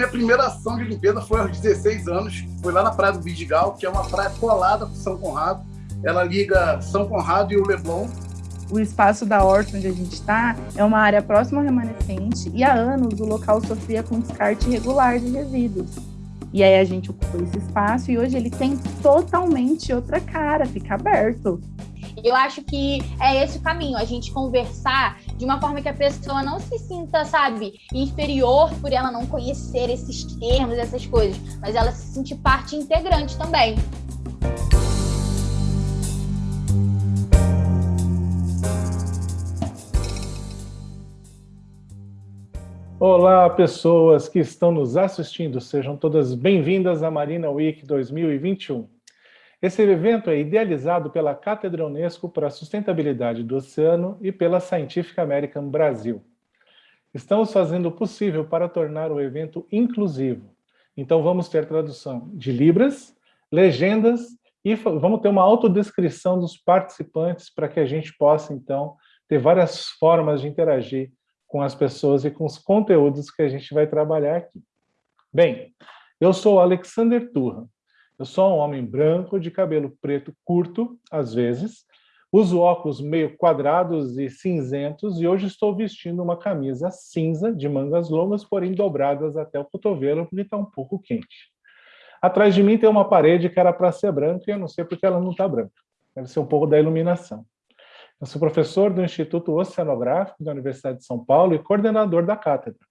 minha primeira ação de limpeza foi aos 16 anos. Foi lá na Praia do Vidigal, que é uma praia colada com São Conrado. Ela liga São Conrado e o Leblon. O espaço da horta onde a gente está é uma área próxima ao remanescente e há anos o local sofria com descarte irregular de resíduos. E aí a gente ocupou esse espaço e hoje ele tem totalmente outra cara, fica aberto. Eu acho que é esse o caminho, a gente conversar de uma forma que a pessoa não se sinta, sabe, inferior por ela não conhecer esses termos, essas coisas, mas ela se sentir parte integrante também. Olá, pessoas que estão nos assistindo, sejam todas bem-vindas à Marina Week 2021. Esse evento é idealizado pela Cátedra Unesco para a Sustentabilidade do Oceano e pela Scientific American Brasil. Estamos fazendo o possível para tornar o evento inclusivo. Então vamos ter tradução de Libras, legendas e vamos ter uma autodescrição dos participantes para que a gente possa, então, ter várias formas de interagir com as pessoas e com os conteúdos que a gente vai trabalhar aqui. Bem, eu sou Alexander Turra, eu sou um homem branco, de cabelo preto curto, às vezes, uso óculos meio quadrados e cinzentos e hoje estou vestindo uma camisa cinza de mangas longas, porém dobradas até o cotovelo, porque está um pouco quente. Atrás de mim tem uma parede que era para ser branca e eu não sei porque ela não está branca. Deve ser um pouco da iluminação. Eu sou professor do Instituto Oceanográfico da Universidade de São Paulo e coordenador da cátedra.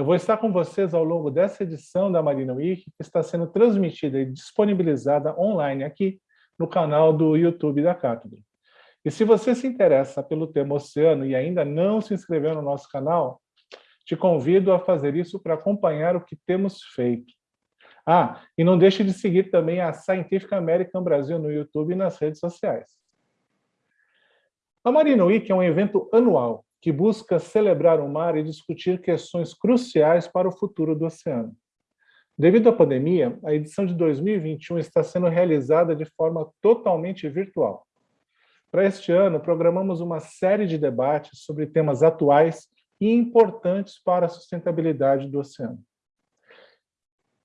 Eu vou estar com vocês ao longo dessa edição da Marina Week, que está sendo transmitida e disponibilizada online aqui no canal do YouTube da Cátedra. E se você se interessa pelo tema oceano e ainda não se inscreveu no nosso canal, te convido a fazer isso para acompanhar o que temos feito. Ah, e não deixe de seguir também a Scientific American Brasil no YouTube e nas redes sociais. A Marina Week é um evento anual que busca celebrar o mar e discutir questões cruciais para o futuro do oceano. Devido à pandemia, a edição de 2021 está sendo realizada de forma totalmente virtual. Para este ano, programamos uma série de debates sobre temas atuais e importantes para a sustentabilidade do oceano.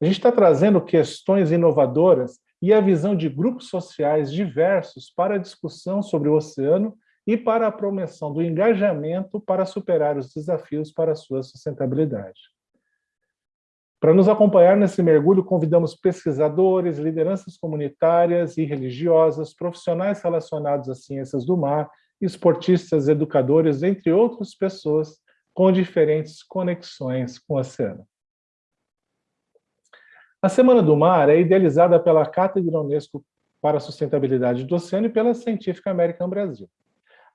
A gente está trazendo questões inovadoras e a visão de grupos sociais diversos para a discussão sobre o oceano e para a promoção do engajamento para superar os desafios para a sua sustentabilidade. Para nos acompanhar nesse mergulho, convidamos pesquisadores, lideranças comunitárias e religiosas, profissionais relacionados às ciências do mar, esportistas, educadores, entre outras pessoas com diferentes conexões com o oceano. A Semana do Mar é idealizada pela Cátedra Unesco para a Sustentabilidade do Oceano e pela Científica American Brasil.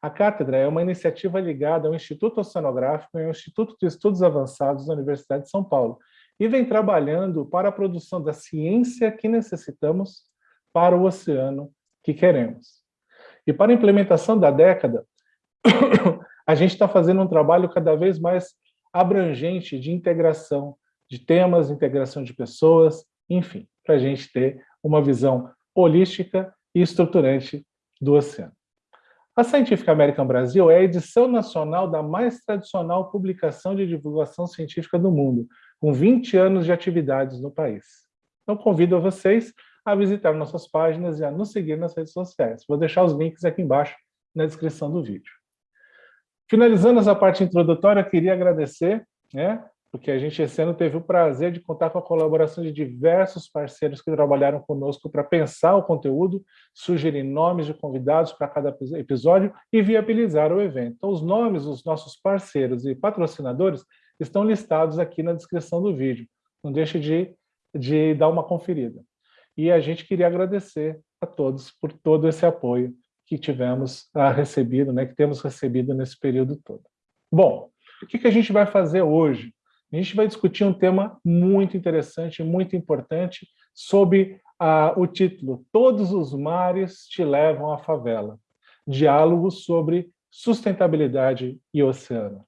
A cátedra é uma iniciativa ligada ao Instituto Oceanográfico e ao Instituto de Estudos Avançados da Universidade de São Paulo e vem trabalhando para a produção da ciência que necessitamos para o oceano que queremos. E para a implementação da década, a gente está fazendo um trabalho cada vez mais abrangente de integração de temas, integração de pessoas, enfim, para a gente ter uma visão holística e estruturante do oceano. A Scientific American Brasil é a edição nacional da mais tradicional publicação de divulgação científica do mundo, com 20 anos de atividades no país. Então, convido vocês a visitar nossas páginas e a nos seguir nas redes sociais. Vou deixar os links aqui embaixo na descrição do vídeo. Finalizando essa parte introdutória, queria agradecer né, porque a gente esse ano teve o prazer de contar com a colaboração de diversos parceiros que trabalharam conosco para pensar o conteúdo, sugerir nomes de convidados para cada episódio e viabilizar o evento. Então, os nomes dos nossos parceiros e patrocinadores estão listados aqui na descrição do vídeo. Não deixe de, de dar uma conferida. E a gente queria agradecer a todos por todo esse apoio que tivemos a recebido, né, que temos recebido nesse período todo. Bom, o que, que a gente vai fazer hoje? A gente vai discutir um tema muito interessante, muito importante, sob ah, o título Todos os mares te levam à favela. Diálogos sobre sustentabilidade e oceano.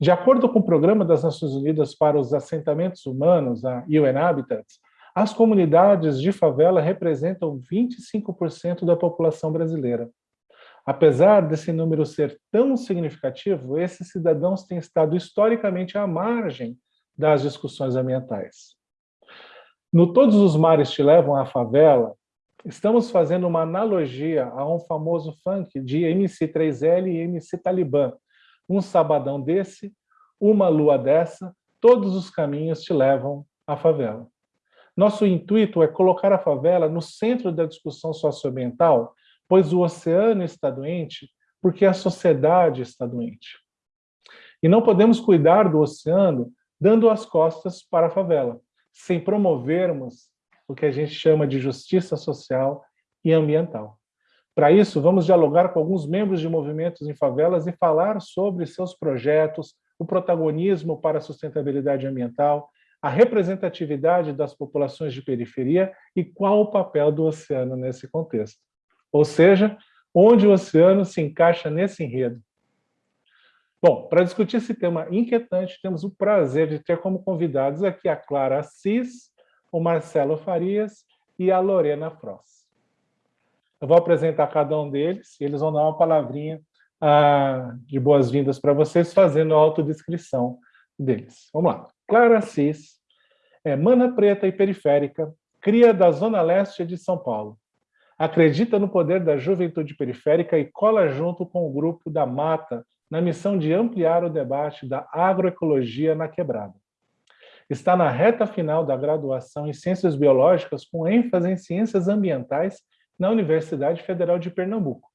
De acordo com o Programa das Nações Unidas para os Assentamentos Humanos, a UN Habitats, as comunidades de favela representam 25% da população brasileira. Apesar desse número ser tão significativo, esses cidadãos têm estado historicamente à margem das discussões ambientais. No Todos os Mares Te Levam à Favela, estamos fazendo uma analogia a um famoso funk de MC3L e MC Talibã. Um sabadão desse, uma lua dessa, todos os caminhos te levam à favela. Nosso intuito é colocar a favela no centro da discussão socioambiental, pois o oceano está doente porque a sociedade está doente. E não podemos cuidar do oceano dando as costas para a favela, sem promovermos o que a gente chama de justiça social e ambiental. Para isso, vamos dialogar com alguns membros de movimentos em favelas e falar sobre seus projetos, o protagonismo para a sustentabilidade ambiental, a representatividade das populações de periferia e qual o papel do oceano nesse contexto. Ou seja, onde o oceano se encaixa nesse enredo. Bom, para discutir esse tema inquietante, temos o prazer de ter como convidados aqui a Clara Assis, o Marcelo Farias e a Lorena Frost. Eu vou apresentar cada um deles e eles vão dar uma palavrinha ah, de boas-vindas para vocês, fazendo a autodescrição deles. Vamos lá. Clara Assis é mana preta e periférica, cria da Zona Leste de São Paulo. Acredita no poder da juventude periférica e cola junto com o grupo da Mata na missão de ampliar o debate da agroecologia na quebrada. Está na reta final da graduação em Ciências Biológicas com ênfase em Ciências Ambientais na Universidade Federal de Pernambuco.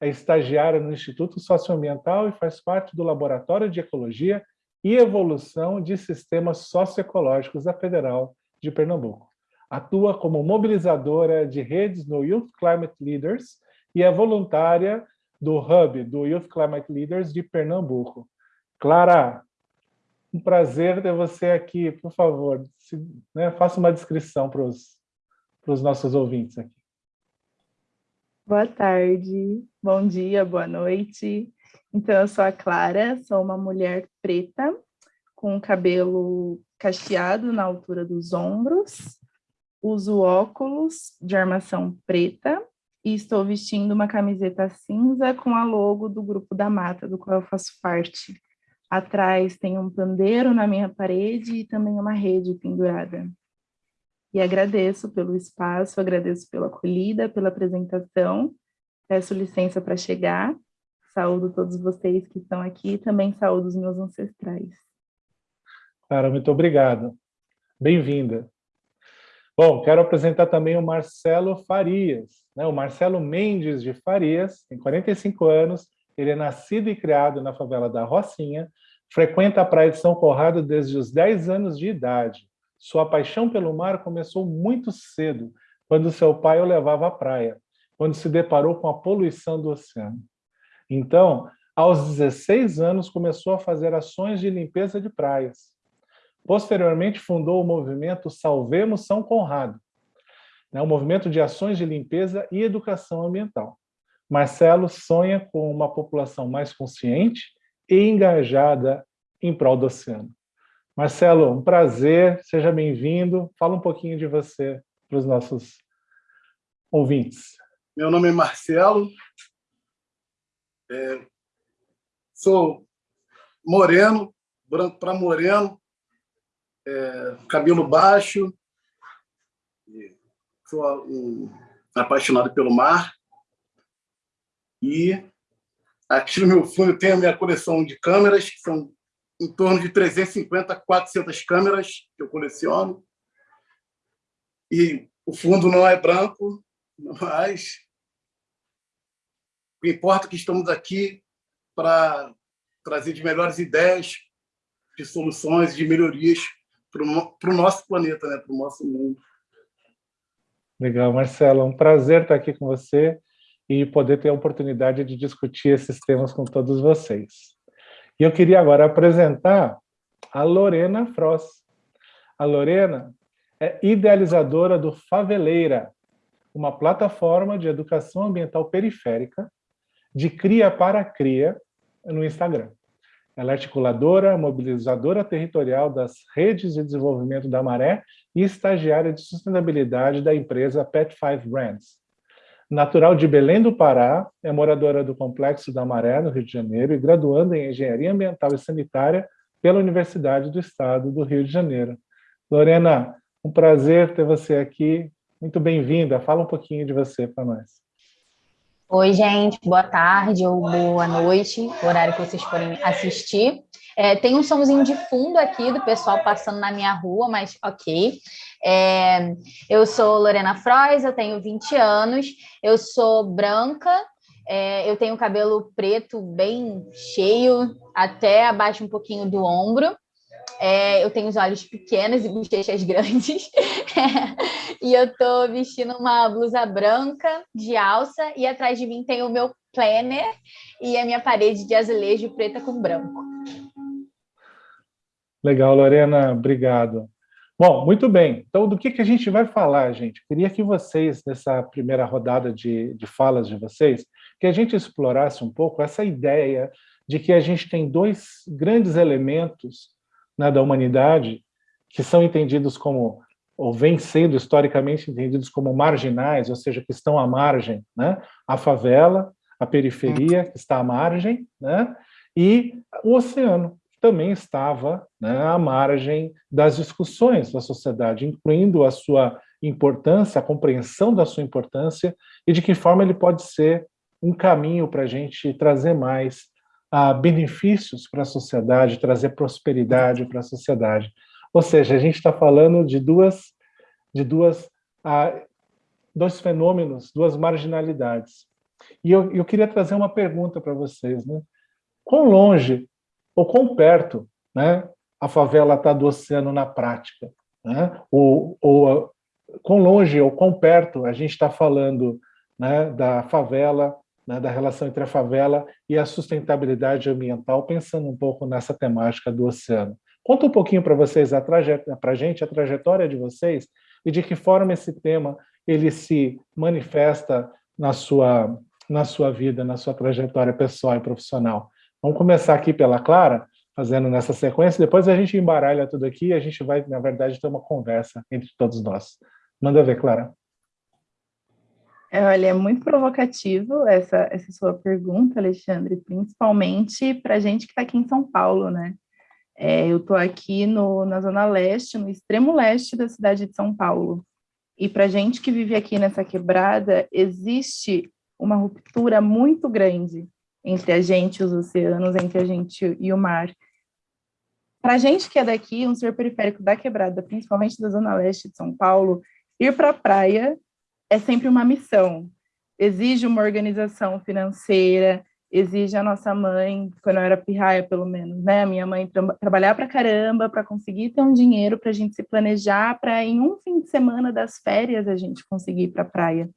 É estagiária no Instituto Socioambiental e faz parte do Laboratório de Ecologia e Evolução de Sistemas Socioecológicos da Federal de Pernambuco. Atua como mobilizadora de redes no Youth Climate Leaders e é voluntária do Hub, do Youth Climate Leaders de Pernambuco. Clara, um prazer ter você aqui. Por favor, se, né, faça uma descrição para os nossos ouvintes aqui. Boa tarde, bom dia, boa noite. Então, eu sou a Clara, sou uma mulher preta, com cabelo cacheado na altura dos ombros, uso óculos de armação preta, e estou vestindo uma camiseta cinza com a logo do Grupo da Mata, do qual eu faço parte. Atrás tem um pandeiro na minha parede e também uma rede pendurada. E agradeço pelo espaço, agradeço pela acolhida, pela apresentação. Peço licença para chegar. Saúdo todos vocês que estão aqui e também saúdo os meus ancestrais. Cara, muito obrigado. Bem-vinda. Bom, quero apresentar também o Marcelo Farias. Né? O Marcelo Mendes de Farias, tem 45 anos, ele é nascido e criado na favela da Rocinha, frequenta a praia de São Corrado desde os 10 anos de idade. Sua paixão pelo mar começou muito cedo, quando seu pai o levava à praia, quando se deparou com a poluição do oceano. Então, aos 16 anos, começou a fazer ações de limpeza de praias. Posteriormente, fundou o movimento Salvemos São Conrado, né, um movimento de ações de limpeza e educação ambiental. Marcelo sonha com uma população mais consciente e engajada em prol do oceano. Marcelo, um prazer, seja bem-vindo. Fala um pouquinho de você para os nossos ouvintes. Meu nome é Marcelo, é, sou moreno, branco para moreno, é, cabelo baixo, sou um, apaixonado pelo mar. E aqui no meu fundo tem a minha coleção de câmeras, que são em torno de 350 a 400 câmeras que eu coleciono. E o fundo não é branco, mas o que importa é que estamos aqui para trazer de melhores ideias, de soluções, de melhorias para o nosso planeta, né? para o nosso mundo. Legal, Marcelo, um prazer estar aqui com você e poder ter a oportunidade de discutir esses temas com todos vocês. E eu queria agora apresentar a Lorena Frost. A Lorena é idealizadora do Faveleira, uma plataforma de educação ambiental periférica de cria para cria no Instagram. Ela é articuladora, mobilizadora territorial das redes de desenvolvimento da Maré e estagiária de sustentabilidade da empresa Pet Five Brands. Natural de Belém do Pará, é moradora do Complexo da Maré, no Rio de Janeiro, e graduando em Engenharia Ambiental e Sanitária pela Universidade do Estado do Rio de Janeiro. Lorena, um prazer ter você aqui. Muito bem-vinda. Fala um pouquinho de você para nós. Oi, gente. Boa tarde ou boa noite, horário que vocês forem assistir. É, tem um somzinho de fundo aqui do pessoal passando na minha rua, mas ok. É, eu sou Lorena Frois, eu tenho 20 anos, eu sou branca, é, eu tenho cabelo preto bem cheio, até abaixo um pouquinho do ombro. É, eu tenho os olhos pequenos e bochechas grandes. e eu tô vestindo uma blusa branca de alça e atrás de mim tem o meu planner e a minha parede de azulejo preta com branco. Legal, Lorena, obrigado. Bom, muito bem. Então, do que, que a gente vai falar, gente? Queria que vocês, nessa primeira rodada de, de falas de vocês, que a gente explorasse um pouco essa ideia de que a gente tem dois grandes elementos né, da humanidade que são entendidos como, ou vêm sendo historicamente entendidos como marginais, ou seja, que estão à margem, né? a favela, a periferia, que está à margem, né? e o oceano, também estava né, à margem das discussões da sociedade, incluindo a sua importância, a compreensão da sua importância e de que forma ele pode ser um caminho para a gente trazer mais benefícios para a sociedade, trazer prosperidade para a sociedade. Ou seja, a gente está falando de duas, de duas, uh, dois fenômenos, duas marginalidades. E eu, eu queria trazer uma pergunta para vocês. Né? Quão longe ou quão perto né, a favela está do oceano na prática. Né? Ou, ou quão longe ou quão perto a gente está falando né, da favela, né, da relação entre a favela e a sustentabilidade ambiental, pensando um pouco nessa temática do oceano. Conta um pouquinho para vocês, para a gente, a trajetória de vocês e de que forma esse tema ele se manifesta na sua, na sua vida, na sua trajetória pessoal e profissional. Vamos começar aqui pela Clara, fazendo nessa sequência, depois a gente embaralha tudo aqui e a gente vai, na verdade, ter uma conversa entre todos nós. Manda ver, Clara. Olha, é muito provocativo essa, essa sua pergunta, Alexandre, principalmente para a gente que está aqui em São Paulo, né? É, eu estou aqui no, na Zona Leste, no extremo leste da cidade de São Paulo. E para a gente que vive aqui nessa quebrada, existe uma ruptura muito grande entre a gente e os oceanos, entre a gente e o mar. Para a gente que é daqui, um ser periférico da quebrada, principalmente da zona leste de São Paulo, ir para a praia é sempre uma missão. Exige uma organização financeira, exige a nossa mãe, quando eu era pirraia pelo menos, né? A minha mãe tra trabalhar para caramba para conseguir ter um dinheiro para a gente se planejar, para em um fim de semana das férias a gente conseguir ir para a praia.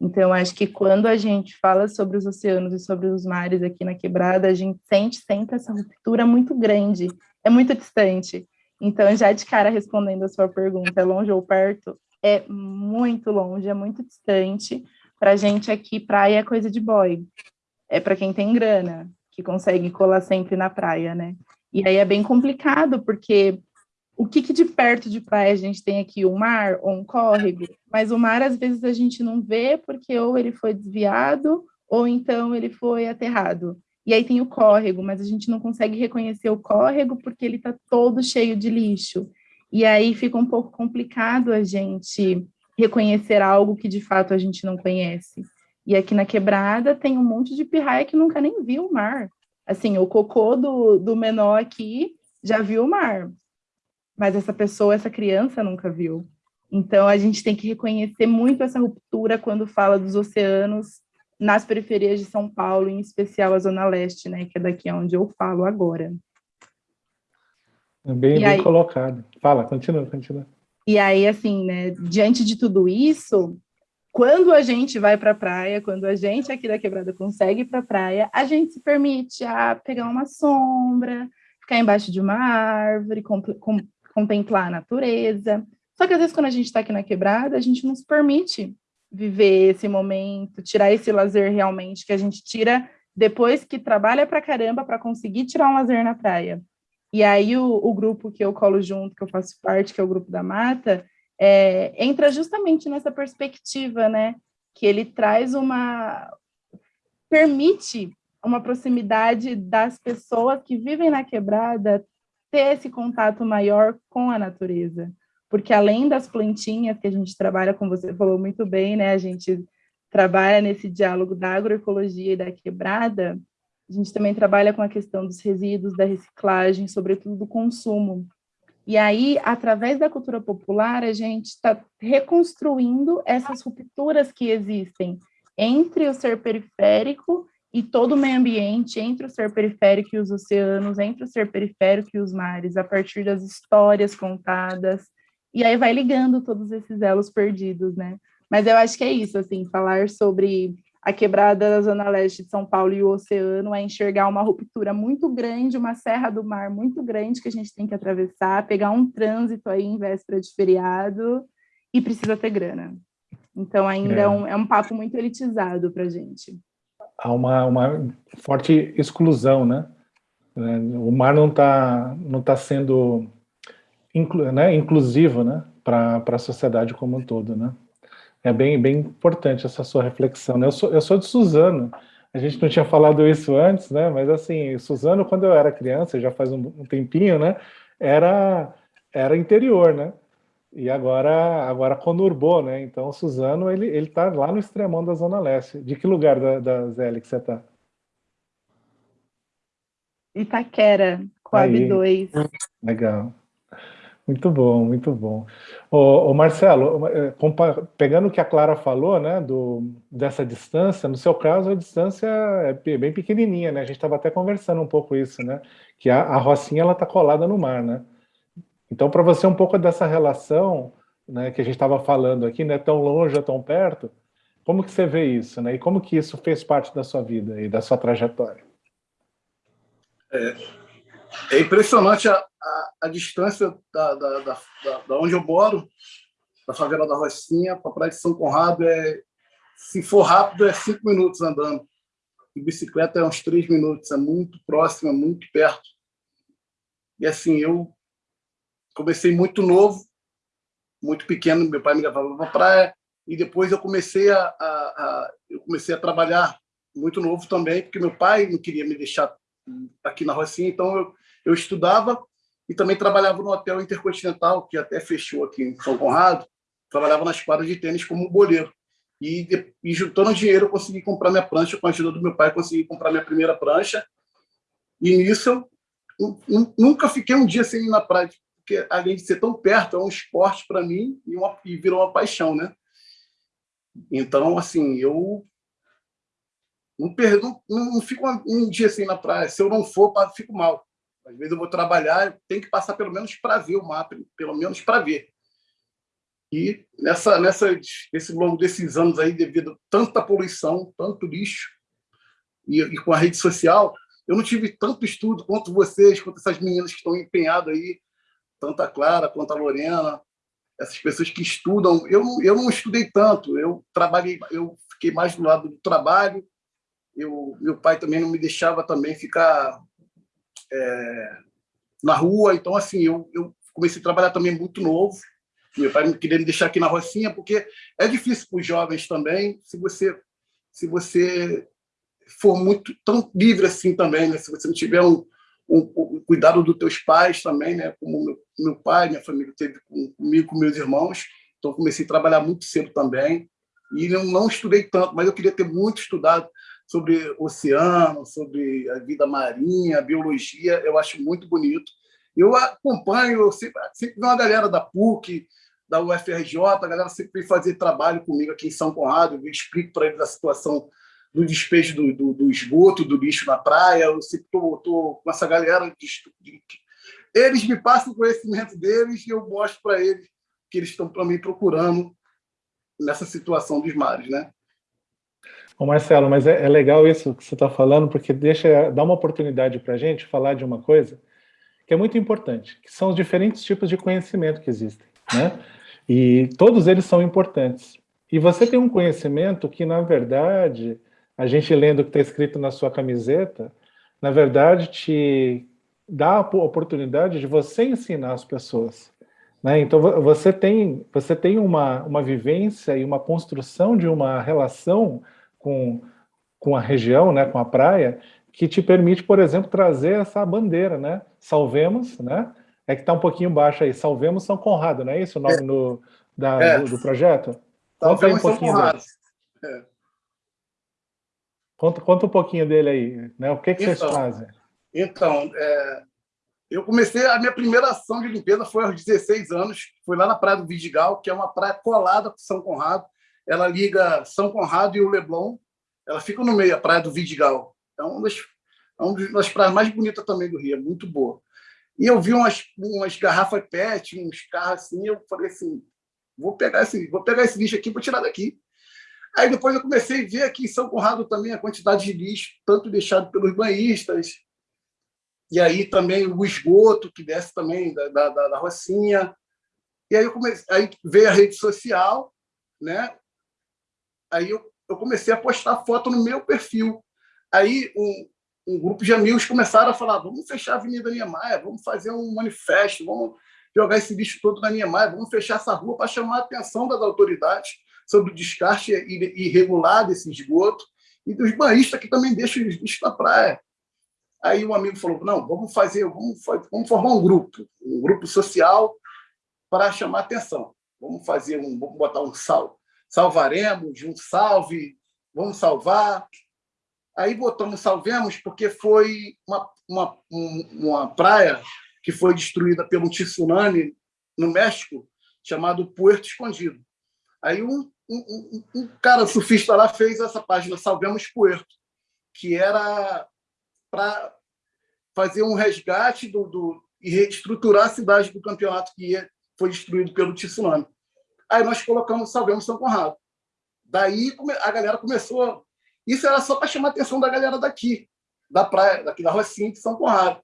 Então, acho que quando a gente fala sobre os oceanos e sobre os mares aqui na quebrada, a gente sente sempre essa ruptura muito grande, é muito distante. Então, já de cara respondendo a sua pergunta, é longe ou perto? É muito longe, é muito distante. Para gente aqui, praia é coisa de boy. É para quem tem grana, que consegue colar sempre na praia, né? E aí é bem complicado, porque o que, que, de perto de praia a gente tem aqui? Um mar ou um córrego? Mas o mar, às vezes, a gente não vê porque ou ele foi desviado ou então ele foi aterrado. E aí tem o córrego, mas a gente não consegue reconhecer o córrego porque ele está todo cheio de lixo. E aí fica um pouco complicado a gente reconhecer algo que, de fato, a gente não conhece. E aqui na Quebrada tem um monte de pirraia que nunca nem viu o mar. Assim, o cocô do, do menor aqui já viu o mar, mas essa pessoa, essa criança nunca viu. Então, a gente tem que reconhecer muito essa ruptura quando fala dos oceanos nas periferias de São Paulo, em especial a Zona Leste, né, que é daqui onde eu falo agora. Bem, bem aí, colocado. Fala, continua, continua. E aí, assim, né, diante de tudo isso, quando a gente vai para a praia, quando a gente aqui da Quebrada consegue ir para a praia, a gente se permite a pegar uma sombra, ficar embaixo de uma árvore, com, com, contemplar a natureza. Só que às vezes quando a gente está aqui na quebrada, a gente não se permite viver esse momento, tirar esse lazer realmente que a gente tira depois que trabalha pra caramba para conseguir tirar um lazer na praia. E aí o, o, grupo que eu colo junto, que eu faço parte, que é o grupo da Mata, é, entra justamente nessa perspectiva, né? Que ele traz uma... permite uma proximidade das pessoas que vivem na quebrada ter esse contato maior com a natureza. Porque além das plantinhas que a gente trabalha, como você falou muito bem, né, a gente trabalha nesse diálogo da agroecologia e da quebrada, a gente também trabalha com a questão dos resíduos, da reciclagem, sobretudo do consumo. E aí, através da cultura popular, a gente está reconstruindo essas rupturas que existem entre o ser periférico e todo o meio ambiente, entre o ser periférico e os oceanos, entre o ser periférico e os mares, a partir das histórias contadas, e aí vai ligando todos esses elos perdidos, né? Mas eu acho que é isso, assim, falar sobre a quebrada da Zona Leste de São Paulo e o oceano é enxergar uma ruptura muito grande, uma serra do mar muito grande que a gente tem que atravessar, pegar um trânsito aí em véspera de feriado e precisa ter grana. Então ainda é, é um, é um papo muito elitizado para a gente. Há uma, uma forte exclusão, né? O mar não está não tá sendo inclu, né, inclusivo né, para a sociedade como um todo, né? É bem, bem importante essa sua reflexão. Né? Eu, sou, eu sou de Suzano, a gente não tinha falado isso antes, né? Mas assim, Suzano, quando eu era criança, já faz um, um tempinho, né? Era, era interior, né? E agora, agora conurbou, né? Então, Suzano, ele, ele tá lá no extremão da Zona Leste. De que lugar da, da Zélia que você tá? Itaquera, Coab 2. Legal. Muito bom, muito bom. Ô, ô Marcelo, é, pegando o que a Clara falou, né, do, dessa distância, no seu caso a distância é bem pequenininha, né? A gente estava até conversando um pouco isso, né? Que a, a Rocinha está colada no mar, né? Então, para você um pouco dessa relação, né, que a gente estava falando aqui, né, tão longe ou tão perto, como que você vê isso, né? E como que isso fez parte da sua vida e da sua trajetória? É, é impressionante a, a, a distância da, da, da, da, onde eu moro, da favela da Rocinha, para a praia de São Conrado, é, se for rápido, é cinco minutos andando. De bicicleta é uns três minutos, é muito próximo, é muito perto. E assim, eu comecei muito novo, muito pequeno, meu pai me levava para a praia, e depois eu comecei a, a, a, eu comecei a trabalhar muito novo também, porque meu pai não queria me deixar aqui na Rocinha, então eu, eu estudava e também trabalhava no Hotel Intercontinental, que até fechou aqui em São Conrado, trabalhava nas quadras de tênis como boleiro. E, e juntando dinheiro, eu consegui comprar minha prancha, com a ajuda do meu pai, consegui comprar minha primeira prancha. E nisso, eu nunca fiquei um dia sem ir na praia, porque além de ser tão perto, é um esporte para mim e, uma, e virou uma paixão, né? Então, assim, eu não, perdo, não, não fico um dia assim na praia. Se eu não for, fico mal. Às vezes eu vou trabalhar, tem que passar pelo menos para ver o mapa, pelo menos para ver. E nessa, nessa, nesse longo desses anos aí, devido a tanta poluição, tanto lixo, e, e, com a rede social, eu não tive tanto estudo quanto vocês, quanto essas meninas que estão empenhadas aí, tanto a Clara quanto a Lorena, essas pessoas que estudam. Eu, eu não estudei tanto, eu trabalhei, eu fiquei mais do lado do trabalho, eu, meu pai também não me deixava também ficar é, na rua, então assim, eu, eu comecei a trabalhar também muito novo, meu pai queria me deixar aqui na Rocinha, porque é difícil para os jovens também, se você, se você for muito tão livre assim também, né? se você não tiver um, um, um cuidado dos teus pais também, né? como meu, meu pai, minha família teve comigo, com meus irmãos, então comecei a trabalhar muito cedo também, e não, não estudei tanto, mas eu queria ter muito estudado sobre oceano, sobre a vida marinha, biologia, eu acho muito bonito. Eu acompanho, sempre, vi uma galera da PUC, da UFRJ, a galera sempre vem fazer trabalho comigo aqui em São Conrado, eu explico para eles a situação do despejo do, do, do, esgoto, do lixo na praia, eu sempre estou com essa galera. De, de, eles me passam o conhecimento deles e eu mostro para eles que eles estão também procurando nessa situação dos mares, né? Ô Marcelo, mas é, é legal isso que você está falando, porque deixa, dá uma oportunidade para a gente falar de uma coisa que é muito importante, que são os diferentes tipos de conhecimento que existem, né? E todos eles são importantes. E você tem um conhecimento que, na verdade, a gente lendo o que está escrito na sua camiseta, na verdade, te dá a oportunidade de você ensinar as pessoas. Né? Então, você tem, você tem uma, uma vivência e uma construção de uma relação com, com a região, né, com a praia, que te permite, por exemplo, trazer essa bandeira, né? Salvemos, né? É que está um pouquinho baixo aí. Salvemos São Conrado, não é isso o nome é. do, da, é. do, do, projeto? Conta aí um pouquinho dele. É. Conta, conta um pouquinho dele aí, né? O que, que então, vocês fazem? Então, é, eu comecei, a minha primeira ação de limpeza foi aos 16 anos, foi lá na Praia do Vidigal, que é uma praia colada com São Conrado. Ela liga São Conrado e o Leblon. Ela fica no meio, a Praia do Vidigal. É uma das, é uma das praias mais bonitas também do Rio, é muito boa. E eu vi umas, umas garrafas PET, uns carros assim, eu falei assim, vou pegar esse, vou pegar esse lixo aqui para tirar daqui. Aí depois eu comecei a ver aqui em São Conrado também a quantidade de lixo, tanto deixado pelos banhistas, e aí também o esgoto que desce também da, da, da Rocinha. E aí, comecei, aí veio a rede social, né? Aí eu, eu comecei a postar foto no meu perfil. Aí um, um grupo de amigos começaram a falar: vamos fechar a Avenida Niemeyer, vamos fazer um manifesto, vamos jogar esse lixo todo na Niemeyer, vamos fechar essa rua para chamar a atenção das autoridades sobre o descarte irregular desse esgoto e dos banhistas que também deixam o lixo na praia. Aí um amigo falou: não, vamos fazer, vamos, vamos formar um grupo, um grupo social para chamar atenção. Vamos fazer um, vamos botar um sal, salvaremos, um salve, vamos salvar. Aí botamos Salvemos porque foi uma, uma, uma praia que foi destruída pelo tsunami no México, chamado Puerto Escondido. Aí um, um, um, cara surfista lá fez essa página Salvemos Puerto, que era para fazer um resgate do, do, e reestruturar a cidade do campeonato que foi destruído pelo tsunami. Aí nós colocamos Salvemos São Conrado. Daí a galera começou isso era só para chamar a atenção da galera daqui, da praia, daqui da Rocinha de São Conrado.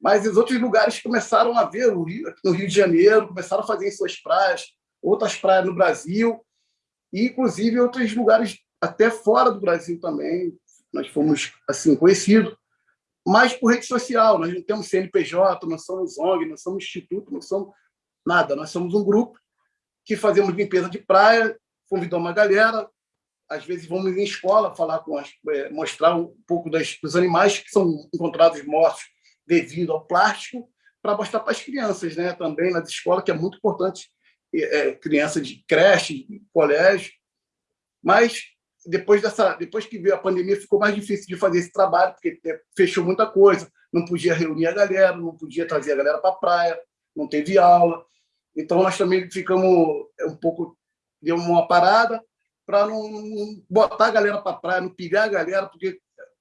Mas os outros lugares começaram a ver, no Rio, no Rio de Janeiro, começaram a fazer em suas praias, outras praias no Brasil, e inclusive outros lugares até fora do Brasil também. Nós fomos assim conhecidos, mas por rede social. Nós não temos CNPJ, nós somos ONG, nós somos instituto, não somos nada. Nós somos um grupo que fazemos limpeza de praia, convidamos uma galera, às vezes vamos em escola falar com as, é, mostrar um pouco das, dos animais que são encontrados mortos devido ao plástico para mostrar para as crianças, né? Também nas escolas que é muito importante é, criança de creche, de colégio, mas depois dessa, depois que veio a pandemia ficou mais difícil de fazer esse trabalho porque fechou muita coisa, não podia reunir a galera, não podia trazer a galera para a praia, não teve aula, então nós também ficamos um pouco deu uma parada para não, botar a galera para praia, não pilhar a galera, porque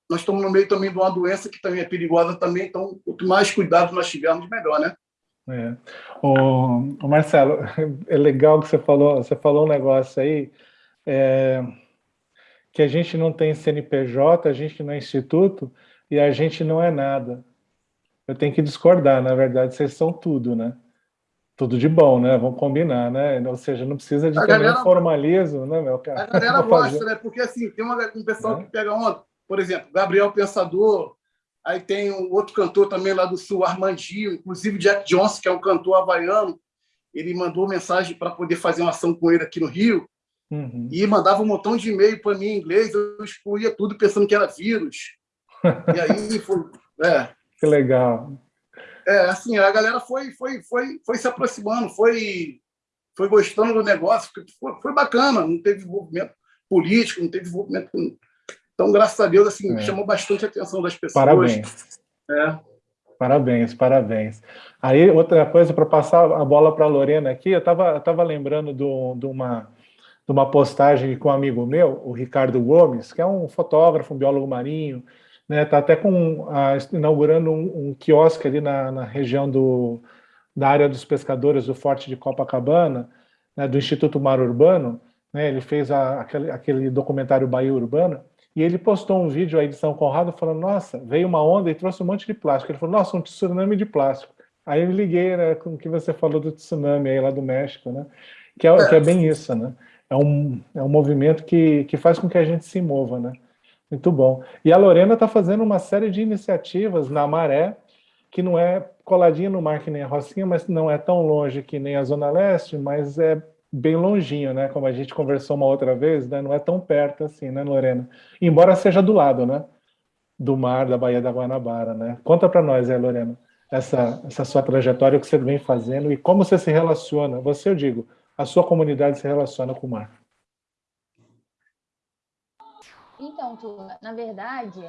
nós estamos no meio também de uma doença que também é perigosa também, então quanto mais cuidado nós tivermos, melhor, né? É. O, o, Marcelo, é legal que você falou, você falou um negócio aí, é, que a gente não tem CNPJ, a gente não é instituto e a gente não é nada. Eu tenho que discordar, na verdade, vocês são tudo, né? Tudo de bom, né? Vamos combinar, né? Ou seja, não precisa de ter formalismo, né, meu cara? A galera gosta, né? Porque assim, tem uma, um pessoal é. que pega onda, por exemplo, Gabriel Pensador, aí tem um outro cantor também lá do Sul, Armandinho, inclusive Jack Johnson, que é um cantor havaiano, ele mandou mensagem para poder fazer uma ação com ele aqui no Rio, uhum. e mandava um montão de e-mail para mim em inglês, eu excluía tudo pensando que era vírus. e aí, foi, é. Que legal é, assim, a galera foi, foi, foi, foi se aproximando, foi, foi gostando do negócio, foi, foi bacana, não teve envolvimento político, não teve envolvimento. Então, graças a Deus, assim, é. chamou bastante a atenção das pessoas. Parabéns. É. Parabéns, parabéns. Aí, outra coisa, para passar a bola para a Lorena aqui, eu estava tava lembrando do, de, uma, de uma postagem com um amigo meu, o Ricardo Gomes, que é um fotógrafo, um biólogo marinho, né? Está até com, inaugurando um, um, quiosque ali na, na, região do, da área dos pescadores do Forte de Copacabana, né, do Instituto Mar Urbano. Né? Ele fez a, aquele, aquele documentário Bahia Urbana, e ele postou um vídeo aí de São Conrado falando, nossa, veio uma onda e trouxe um monte de plástico. Ele falou, nossa, um tsunami de plástico. Aí eu liguei né, com o que você falou do tsunami aí lá do México, né? Que é, que é bem isso, né? É um, é um movimento que, que faz com que a gente se mova, né? Muito bom. E a Lorena está fazendo uma série de iniciativas na Maré, que não é coladinha no mar que nem a Rocinha, mas não é tão longe que nem a Zona Leste, mas é bem longinho, né? Como a gente conversou uma outra vez, né? não é tão perto assim, né, Lorena? Embora seja do lado, né? do mar da Baía da Guanabara, né? Conta para nós, é, Lorena, essa, essa sua trajetória, o que você vem fazendo e como você se relaciona, você, eu digo, a sua comunidade se relaciona com o mar. Então, turma, na verdade,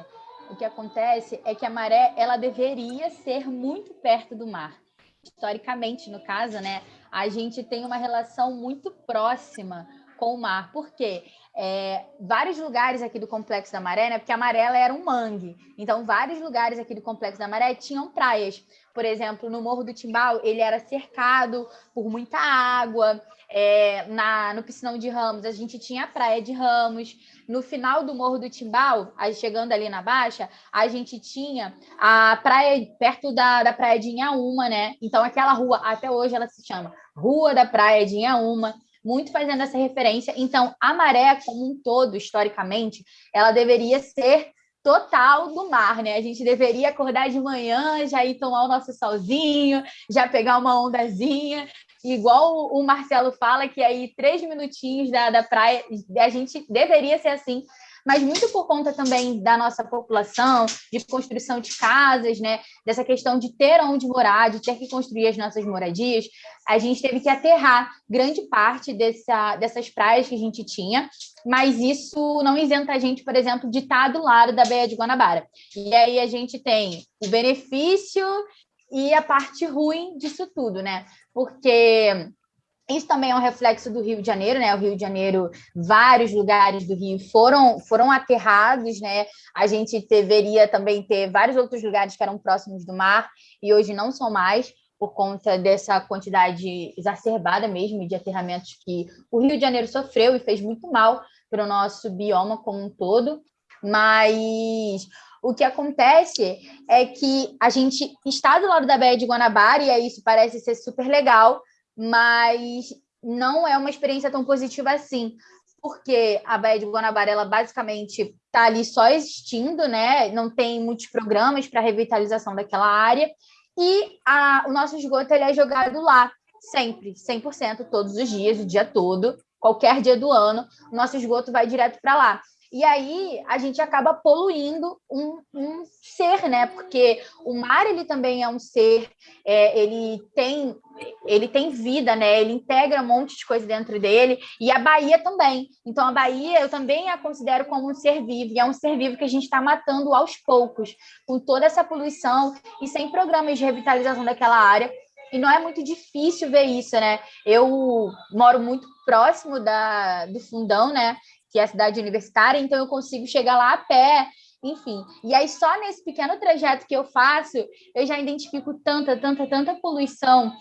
o que acontece é que a maré, ela deveria ser muito perto do mar. Historicamente, no caso, né, a gente tem uma relação muito próxima com o mar. Por quê? É, vários lugares aqui do Complexo da Maré, né? Porque a Maré era um mangue. Então, vários lugares aqui do Complexo da Maré tinham praias. Por exemplo, no Morro do Timbal, ele era cercado por muita água. É, na, no Piscinão de Ramos, a gente tinha a Praia de Ramos. No final do Morro do Timbal, chegando ali na Baixa, a gente tinha a praia perto da, da Praia de Inhaúma, né? Então, aquela rua, até hoje ela se chama Rua da Praia de Inhaúma muito fazendo essa referência. Então, a maré, como um todo, historicamente, ela deveria ser total do mar, né? A gente deveria acordar de manhã, já ir tomar o nosso solzinho, já pegar uma ondazinha, igual o Marcelo fala, que aí três minutinhos da, da praia, a gente deveria ser assim, mas muito por conta também da nossa população, de construção de casas, né? dessa questão de ter onde morar, de ter que construir as nossas moradias, a gente teve que aterrar grande parte dessa, dessas praias que a gente tinha, mas isso não isenta a gente, por exemplo, de estar do lado da Baía de Guanabara. E aí a gente tem o benefício e a parte ruim disso tudo, né? Porque isso também é um reflexo do Rio de Janeiro, né? O Rio de Janeiro, vários lugares do Rio foram, foram aterrados, né? A gente deveria também ter vários outros lugares que eram próximos do mar e hoje não são mais por conta dessa quantidade exacerbada mesmo de aterramentos que o Rio de Janeiro sofreu e fez muito mal para o nosso bioma como um todo. Mas o que acontece é que a gente está do lado da Baía de Guanabara e isso parece ser super legal, mas não é uma experiência tão positiva assim, porque a Baía de Guanabara, ela basicamente está ali só existindo, né? Não tem muitos programas para revitalização daquela área, e a, o nosso esgoto ele é jogado lá, sempre, 100%, todos os dias, o dia todo, qualquer dia do ano, o nosso esgoto vai direto para lá. E aí a gente acaba poluindo um, um, ser, né? Porque o mar ele também é um ser, é, ele tem ele tem vida, né? Ele integra um monte de coisa dentro dele e a Bahia também. Então a Bahia eu também a considero como um ser vivo e é um ser vivo que a gente está matando aos poucos com toda essa poluição e sem programas de revitalização daquela área. E não é muito difícil ver isso, né? Eu moro muito próximo da, do fundão, né? Que é a cidade universitária, então eu consigo chegar lá a pé, enfim. E aí, só nesse pequeno trajeto que eu faço, eu já identifico tanta, tanta, tanta poluição,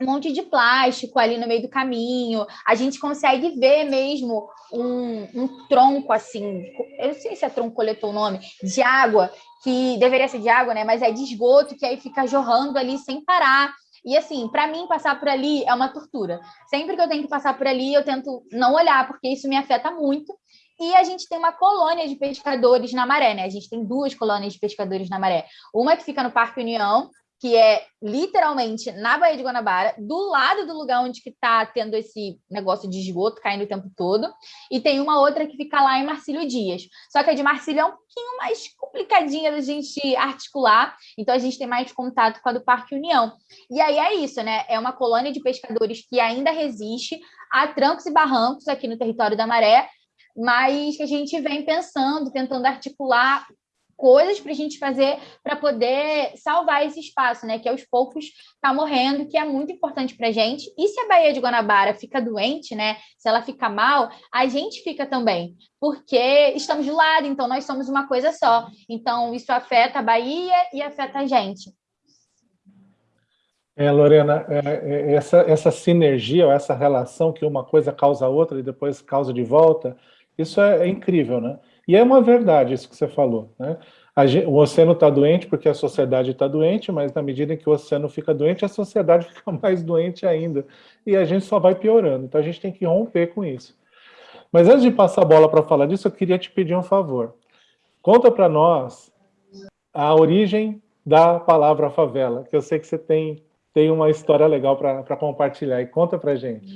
um monte de plástico ali no meio do caminho. A gente consegue ver mesmo um, um tronco assim, eu não sei se é tronco coletou o nome, de água, que deveria ser de água, né? Mas é de esgoto, que aí fica jorrando ali sem parar. E assim, para mim, passar por ali é uma tortura. Sempre que eu tenho que passar por ali, eu tento não olhar, porque isso me afeta muito. E a gente tem uma colônia de pescadores na maré, né? A gente tem duas colônias de pescadores na maré. Uma que fica no Parque União, que é literalmente na Baía de Guanabara, do lado do lugar onde está tendo esse negócio de esgoto caindo o tempo todo, e tem uma outra que fica lá em Marcílio Dias. Só que a de Marcílio é um pouquinho mais complicadinha da gente articular, então a gente tem mais contato com a do Parque União. E aí é isso, né? É uma colônia de pescadores que ainda resiste a trancos e barrancos aqui no território da Maré, mas que a gente vem pensando, tentando articular coisas para a gente fazer para poder salvar esse espaço, né? Que aos poucos está morrendo, que é muito importante para a gente. E se a Baía de Guanabara fica doente, né? Se ela fica mal, a gente fica também, porque estamos do lado, então nós somos uma coisa só. Então isso afeta a Bahia e afeta a gente. É, Lorena, é, é, essa, essa sinergia, essa relação que uma coisa causa a outra e depois causa de volta, isso é, é incrível, né? E é uma verdade isso que você falou. Né? O oceano está doente porque a sociedade está doente, mas na medida em que o oceano fica doente, a sociedade fica mais doente ainda. E a gente só vai piorando. Então a gente tem que romper com isso. Mas antes de passar a bola para falar disso, eu queria te pedir um favor. Conta para nós a origem da palavra favela, que eu sei que você tem, tem uma história legal para compartilhar. E conta para gente.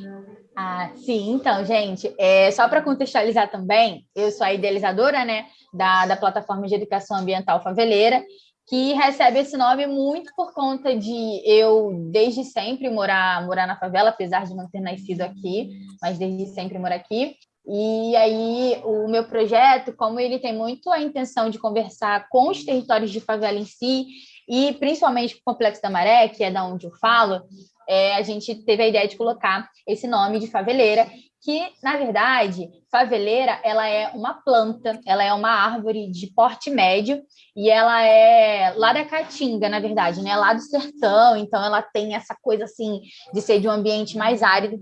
Ah, sim, então, gente, é, só para contextualizar também, eu sou a idealizadora né, da, da plataforma de educação ambiental faveleira, que recebe esse nome muito por conta de eu, desde sempre, morar, morar na favela, apesar de não ter nascido aqui, mas desde sempre morar aqui. E aí, o meu projeto, como ele tem muito a intenção de conversar com os territórios de favela em si, e principalmente com o Complexo da Maré, que é da onde eu falo, é, a gente teve a ideia de colocar esse nome de faveleira, que, na verdade, faveleira ela é uma planta, ela é uma árvore de porte médio e ela é lá da Caatinga, na verdade, né? Lá do sertão, então ela tem essa coisa assim de ser de um ambiente mais árido,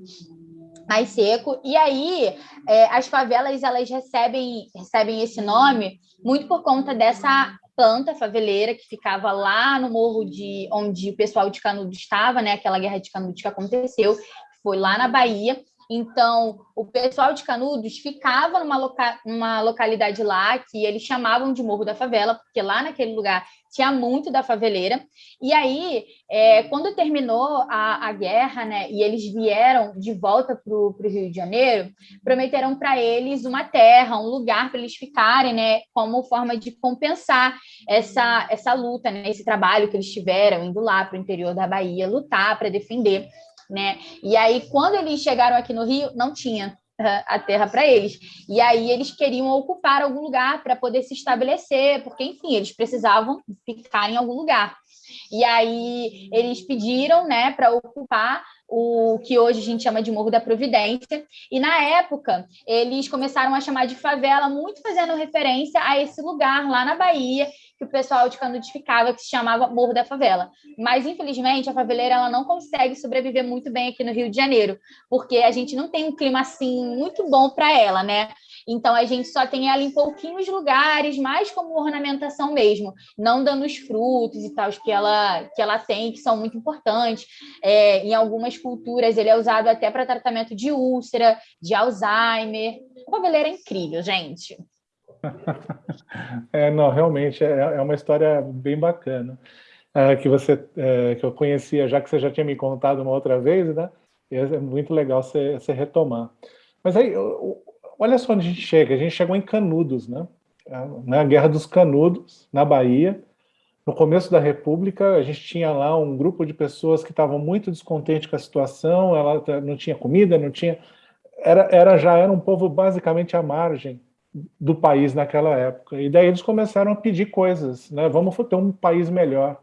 mais seco. E aí é, as favelas elas recebem recebem esse nome muito por conta dessa planta faveleira que ficava lá no morro de onde o pessoal de Canudos estava, né? Aquela guerra de Canudos que aconteceu, foi lá na Bahia. Então, o pessoal de Canudos ficava numa, loca numa localidade lá que eles chamavam de Morro da Favela, porque lá naquele lugar tinha muito da faveleira. E aí, é, quando terminou a, a, guerra, né, e eles vieram de volta para o Rio de Janeiro, prometeram para eles uma terra, um lugar para eles ficarem, né, como forma de compensar essa, essa luta, né, esse trabalho que eles tiveram indo lá para o interior da Bahia, lutar para defender né? E aí, quando eles chegaram aqui no Rio, não tinha a terra para eles. E aí eles queriam ocupar algum lugar para poder se estabelecer, porque, enfim, eles precisavam ficar em algum lugar. E aí eles pediram né, para ocupar o que hoje a gente chama de Morro da Providência. E na época, eles começaram a chamar de favela, muito fazendo referência a esse lugar lá na Bahia, que o pessoal de Canudos ficava, que se chamava Morro da Favela. Mas, infelizmente, a faveleira ela não consegue sobreviver muito bem aqui no Rio de Janeiro, porque a gente não tem um clima assim muito bom para ela, né? Então, a gente só tem ela em pouquinhos lugares, mais como ornamentação mesmo, não dando os frutos e tal que ela, que ela tem, que são muito importantes. É, em algumas culturas, ele é usado até para tratamento de úlcera, de Alzheimer. A faveleira é incrível, gente. É, não, realmente é, é uma história bem bacana. É, que você é, que eu conhecia, já que você já tinha me contado uma outra vez, né? É muito legal você, você retomar. Mas aí, olha só onde a gente chega. A gente chegou em Canudos, né? Na Guerra dos Canudos, na Bahia. No começo da República, a gente tinha lá um grupo de pessoas que estavam muito descontentes com a situação, ela não tinha comida, não tinha... Era, era, já era um povo basicamente à margem do país naquela época. E daí eles começaram a pedir coisas, né? Vamos ter um país melhor.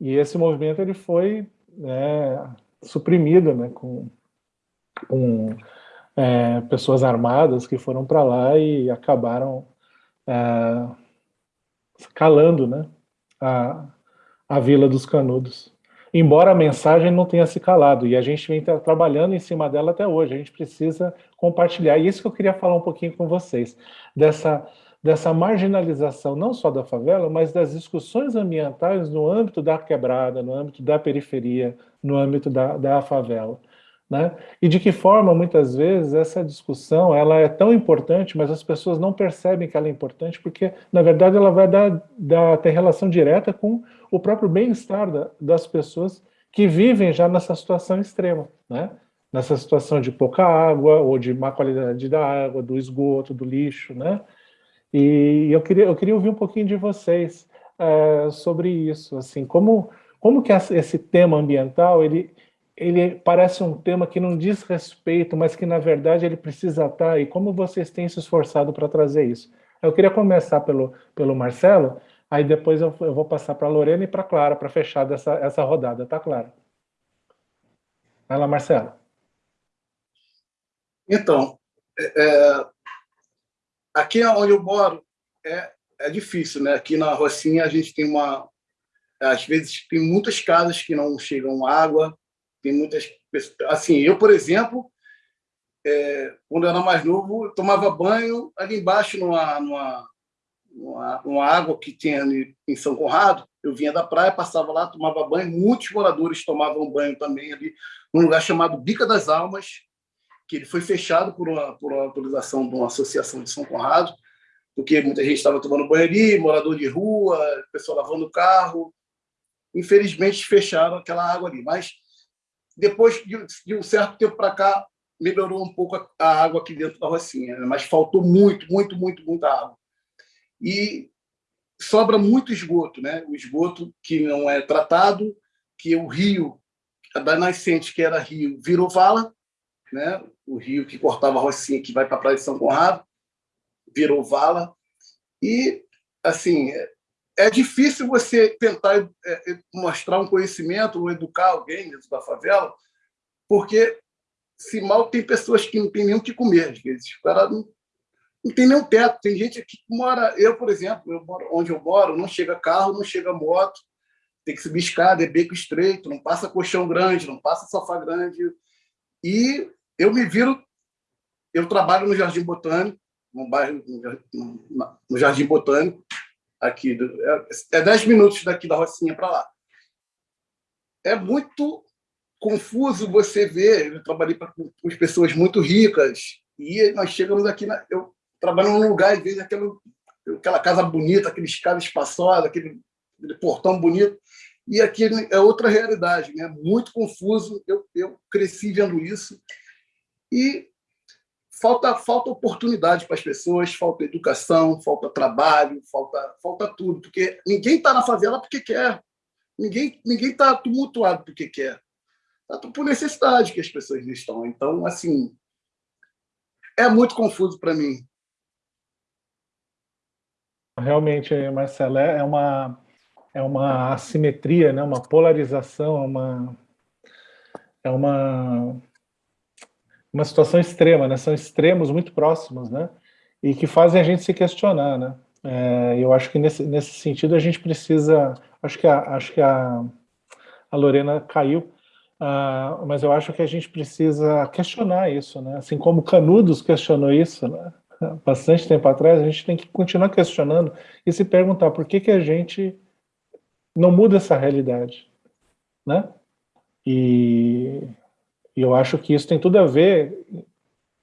E esse movimento ele foi né, suprimido, né? Com, com é, pessoas armadas que foram para lá e acabaram é, calando, né? A, a Vila dos Canudos embora a mensagem não tenha se calado, e a gente vem trabalhando em cima dela até hoje, a gente precisa compartilhar, e isso que eu queria falar um pouquinho com vocês, dessa, dessa marginalização, não só da favela, mas das discussões ambientais no âmbito da quebrada, no âmbito da periferia, no âmbito da, da favela. Né? E de que forma, muitas vezes, essa discussão ela é tão importante, mas as pessoas não percebem que ela é importante, porque, na verdade, ela vai dar, dar ter relação direta com o próprio bem-estar da, das pessoas que vivem já nessa situação extrema, né? nessa situação de pouca água, ou de má qualidade da água, do esgoto, do lixo. Né? E eu queria, eu queria ouvir um pouquinho de vocês é, sobre isso, assim, como, como que esse tema ambiental, ele, ele parece um tema que não diz respeito, mas que na verdade ele precisa estar, e como vocês têm se esforçado para trazer isso. Eu queria começar pelo, pelo Marcelo, aí depois eu, eu vou passar para a Lorena e para a Clara, para fechar dessa, essa rodada, tá, Clara? Vai lá, Marcelo. Então, é, é aqui onde eu moro é, é difícil, né? Aqui na Rocinha a gente tem uma... Às vezes tem muitas casas que não chegam água, tem muitas pessoas... Assim, eu, por exemplo, é, quando eu era mais novo, tomava banho ali embaixo numa, numa, numa, numa água que tinha em São Conrado. Eu vinha da praia, passava lá, tomava banho. Muitos moradores tomavam banho também ali, num lugar chamado Bica das Almas, que ele foi fechado por uma, por uma autorização de uma associação de São Conrado, porque muita gente estava tomando banho ali, morador de rua, pessoal lavando o carro. Infelizmente, fecharam aquela água ali. Mas depois de, um certo tempo para cá, melhorou um pouco a água aqui dentro da Rocinha, né? mas faltou muito, muito, muito, muita água. E sobra muito esgoto, né? O esgoto que não é tratado, que o rio da nascente, que era rio, virou vala, né? O rio que cortava a Rocinha, que vai para a Praia de São Conrado, virou vala. E, assim, é difícil você tentar é, é, mostrar um conhecimento ou educar alguém dentro da favela, porque se mal tem pessoas que não têm nem o que comer, às vezes. O cara não, não tem nenhum teto. Tem gente que mora... Eu, por exemplo, eu moro, onde eu moro, não chega carro, não chega moto, tem que subir escada, é beco estreito, não passa colchão grande, não passa sofá grande. E eu me viro... Eu trabalho no Jardim Botânico, no bairro, no Jardim Botânico, aqui. É 10 minutos daqui da Rocinha para lá. É muito confuso você ver, eu trabalhei com pessoas muito ricas, e nós chegamos aqui, na, eu trabalho num lugar e vejo aquela, aquela casa bonita, aquele escada espaçosa, aquele, aquele, portão bonito, e aqui é outra realidade, né? muito confuso, eu, eu cresci vendo isso, e falta, falta oportunidade para as pessoas, falta educação, falta trabalho, falta, falta tudo, porque ninguém está na favela porque quer, ninguém está tumultuado porque quer por necessidade que as pessoas estão. Então, assim, é muito confuso para mim. Realmente, Marcelo, é, é uma, é uma assimetria, né? uma polarização, é uma, é uma, uma situação extrema, né? são extremos muito próximos, né? e que fazem a gente se questionar. Né? É, eu acho que nesse, nesse sentido a gente precisa, acho que a, acho que a, a Lorena caiu, Uh, mas eu acho que a gente precisa questionar isso, né? Assim como Canudos questionou isso, né? bastante tempo atrás, a gente tem que continuar questionando e se perguntar por que, que a gente não muda essa realidade, né? E, e eu acho que isso tem tudo a ver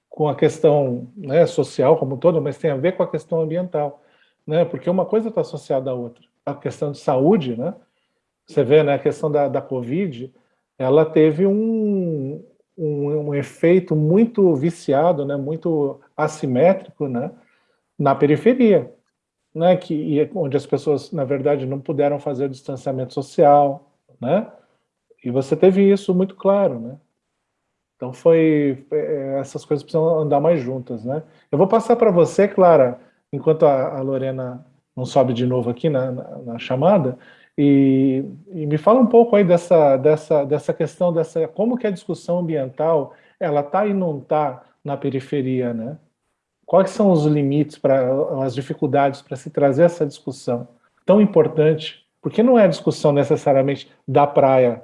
com a questão né, social como todo, mas tem a ver com a questão ambiental, né? Porque uma coisa está associada à outra. A questão de saúde, né? Você vê, né, a questão da, da Covid, ela teve um, um, um, efeito muito viciado, né, muito assimétrico né, na periferia, né, que, onde as pessoas, na verdade, não puderam fazer o distanciamento social, né, e você teve isso muito claro, né. Então foi, é, essas coisas precisam andar mais juntas, né. Eu vou passar para você, Clara, enquanto a, Lorena não sobe de novo aqui na, na, na chamada, e, e, me fala um pouco aí dessa, dessa, dessa questão, dessa, como que a discussão ambiental ela está e não está na periferia, né? Quais são os limites, para as dificuldades para se trazer essa discussão tão importante? Porque não é discussão necessariamente da praia,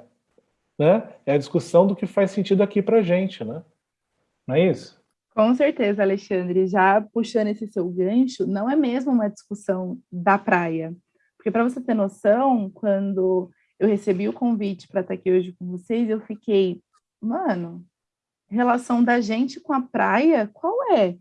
né? É a discussão do que faz sentido aqui para a gente, né? Não é isso? Com certeza, Alexandre. Já puxando esse seu gancho, não é mesmo uma discussão da praia. Porque para você ter noção, quando eu recebi o convite para estar aqui hoje com vocês, eu fiquei, mano, relação da gente com a praia, qual é?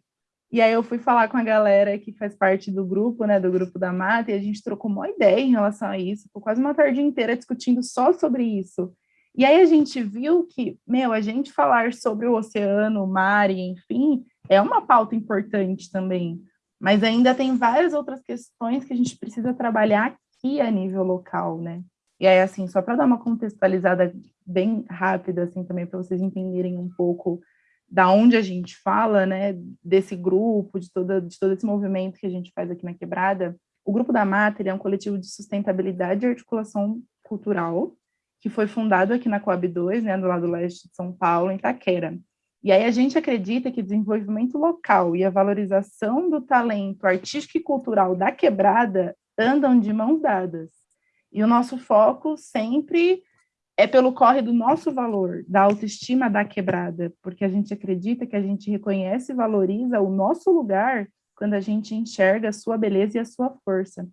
E aí eu fui falar com a galera que faz parte do grupo, né, do grupo da Mata, e a gente trocou uma ideia em relação a isso, ficou quase uma tarde inteira discutindo só sobre isso. E aí a gente viu que, meu, a gente falar sobre o oceano, o mar, e enfim, é uma pauta importante também. Mas ainda tem várias outras questões que a gente precisa trabalhar aqui a nível local, né? E aí, assim, só para dar uma contextualizada bem rápida, assim, também para vocês entenderem um pouco da onde a gente fala, né, desse grupo, de, toda, de todo esse movimento que a gente faz aqui na Quebrada, o Grupo da Mata é um coletivo de sustentabilidade e articulação cultural, que foi fundado aqui na Coab 2, né, do lado leste de São Paulo, em Taquera. E aí a gente acredita que o desenvolvimento local e a valorização do talento artístico e cultural da quebrada andam de mãos dadas. E o nosso foco sempre é pelo corre do nosso valor, da autoestima da quebrada, porque a gente acredita que a gente reconhece e valoriza o nosso lugar quando a gente enxerga a sua beleza e a sua força.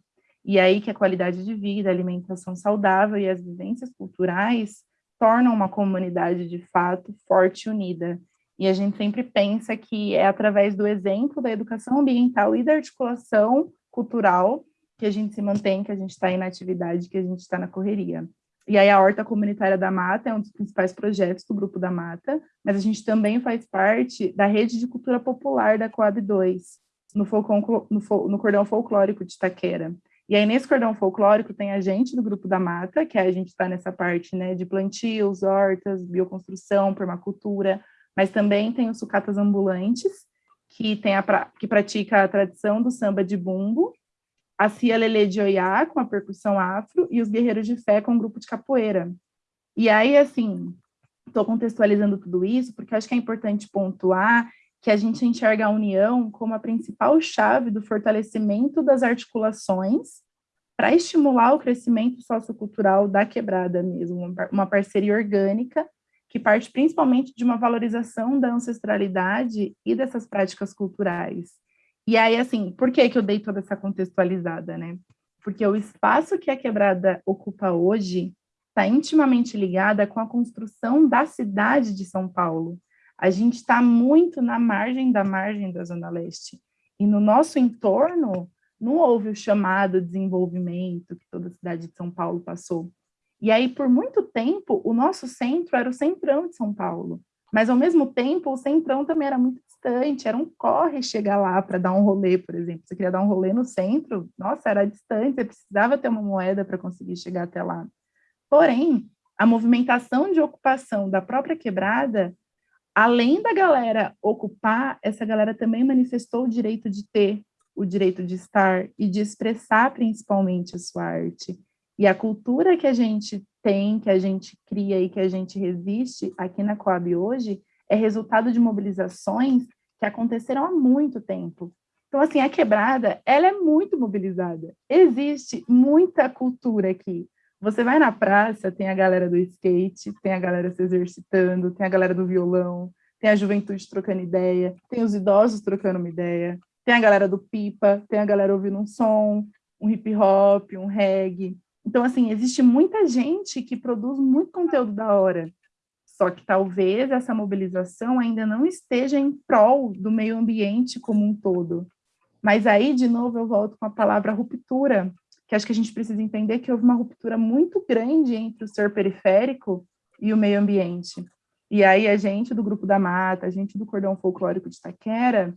E aí que a qualidade de vida, alimentação saudável e as vivências culturais tornam uma comunidade de fato forte e unida. E a gente sempre pensa que é através do exemplo da educação ambiental e da articulação cultural que a gente se mantém, que a gente está em atividade, que a gente está na correria. E aí a Horta Comunitária da Mata é um dos principais projetos do Grupo da Mata, mas a gente também faz parte da Rede de Cultura Popular da Coab 2, no, folcon, no, no Cordão Folclórico de Itaquera. E aí, nesse cordão folclórico, tem a gente do Grupo da Mata, que a gente está nessa parte né, de plantios, hortas, bioconstrução, permacultura, mas também tem os sucatas ambulantes, que, tem a, que pratica a tradição do samba de bumbo, a Cia de Oiá, com a percussão afro, e os Guerreiros de Fé, com o grupo de capoeira. E aí, assim, estou contextualizando tudo isso, porque acho que é importante pontuar que a gente enxerga a união como a principal chave do fortalecimento das articulações para estimular o crescimento sociocultural da quebrada mesmo, uma parceria orgânica que parte principalmente de uma valorização da ancestralidade e dessas práticas culturais. E aí, assim, por que, que eu dei toda essa contextualizada, né? Porque o espaço que a quebrada ocupa hoje está intimamente ligada com a construção da cidade de São Paulo, a gente está muito na margem da margem da Zona Leste. E no nosso entorno, não houve o chamado desenvolvimento que toda a cidade de São Paulo passou. E aí, por muito tempo, o nosso centro era o centrão de São Paulo. Mas, ao mesmo tempo, o centrão também era muito distante, era um corre chegar lá para dar um rolê, por exemplo. Você queria dar um rolê no centro, nossa, era distante, você precisava ter uma moeda para conseguir chegar até lá. Porém, a movimentação de ocupação da própria quebrada além da galera ocupar, essa galera também manifestou o direito de ter, o direito de estar e de expressar principalmente a sua arte. E a cultura que a gente tem, que a gente cria e que a gente resiste aqui na Coab hoje, é resultado de mobilizações que aconteceram há muito tempo. Então, assim, a quebrada, ela é muito mobilizada. Existe muita cultura aqui. Você vai na praça, tem a galera do skate, tem a galera se exercitando, tem a galera do violão, tem a juventude trocando ideia, tem os idosos trocando uma ideia, tem a galera do pipa, tem a galera ouvindo um som, um hip hop, um reggae. Então, assim, existe muita gente que produz muito conteúdo da hora. Só que talvez essa mobilização ainda não esteja em prol do meio ambiente como um todo. Mas aí, de novo, eu volto com a palavra ruptura, que acho que a gente precisa entender que houve uma ruptura muito grande entre o ser periférico e o meio ambiente. E aí a gente do Grupo da Mata, a gente do Cordão Folclórico de Itaquera,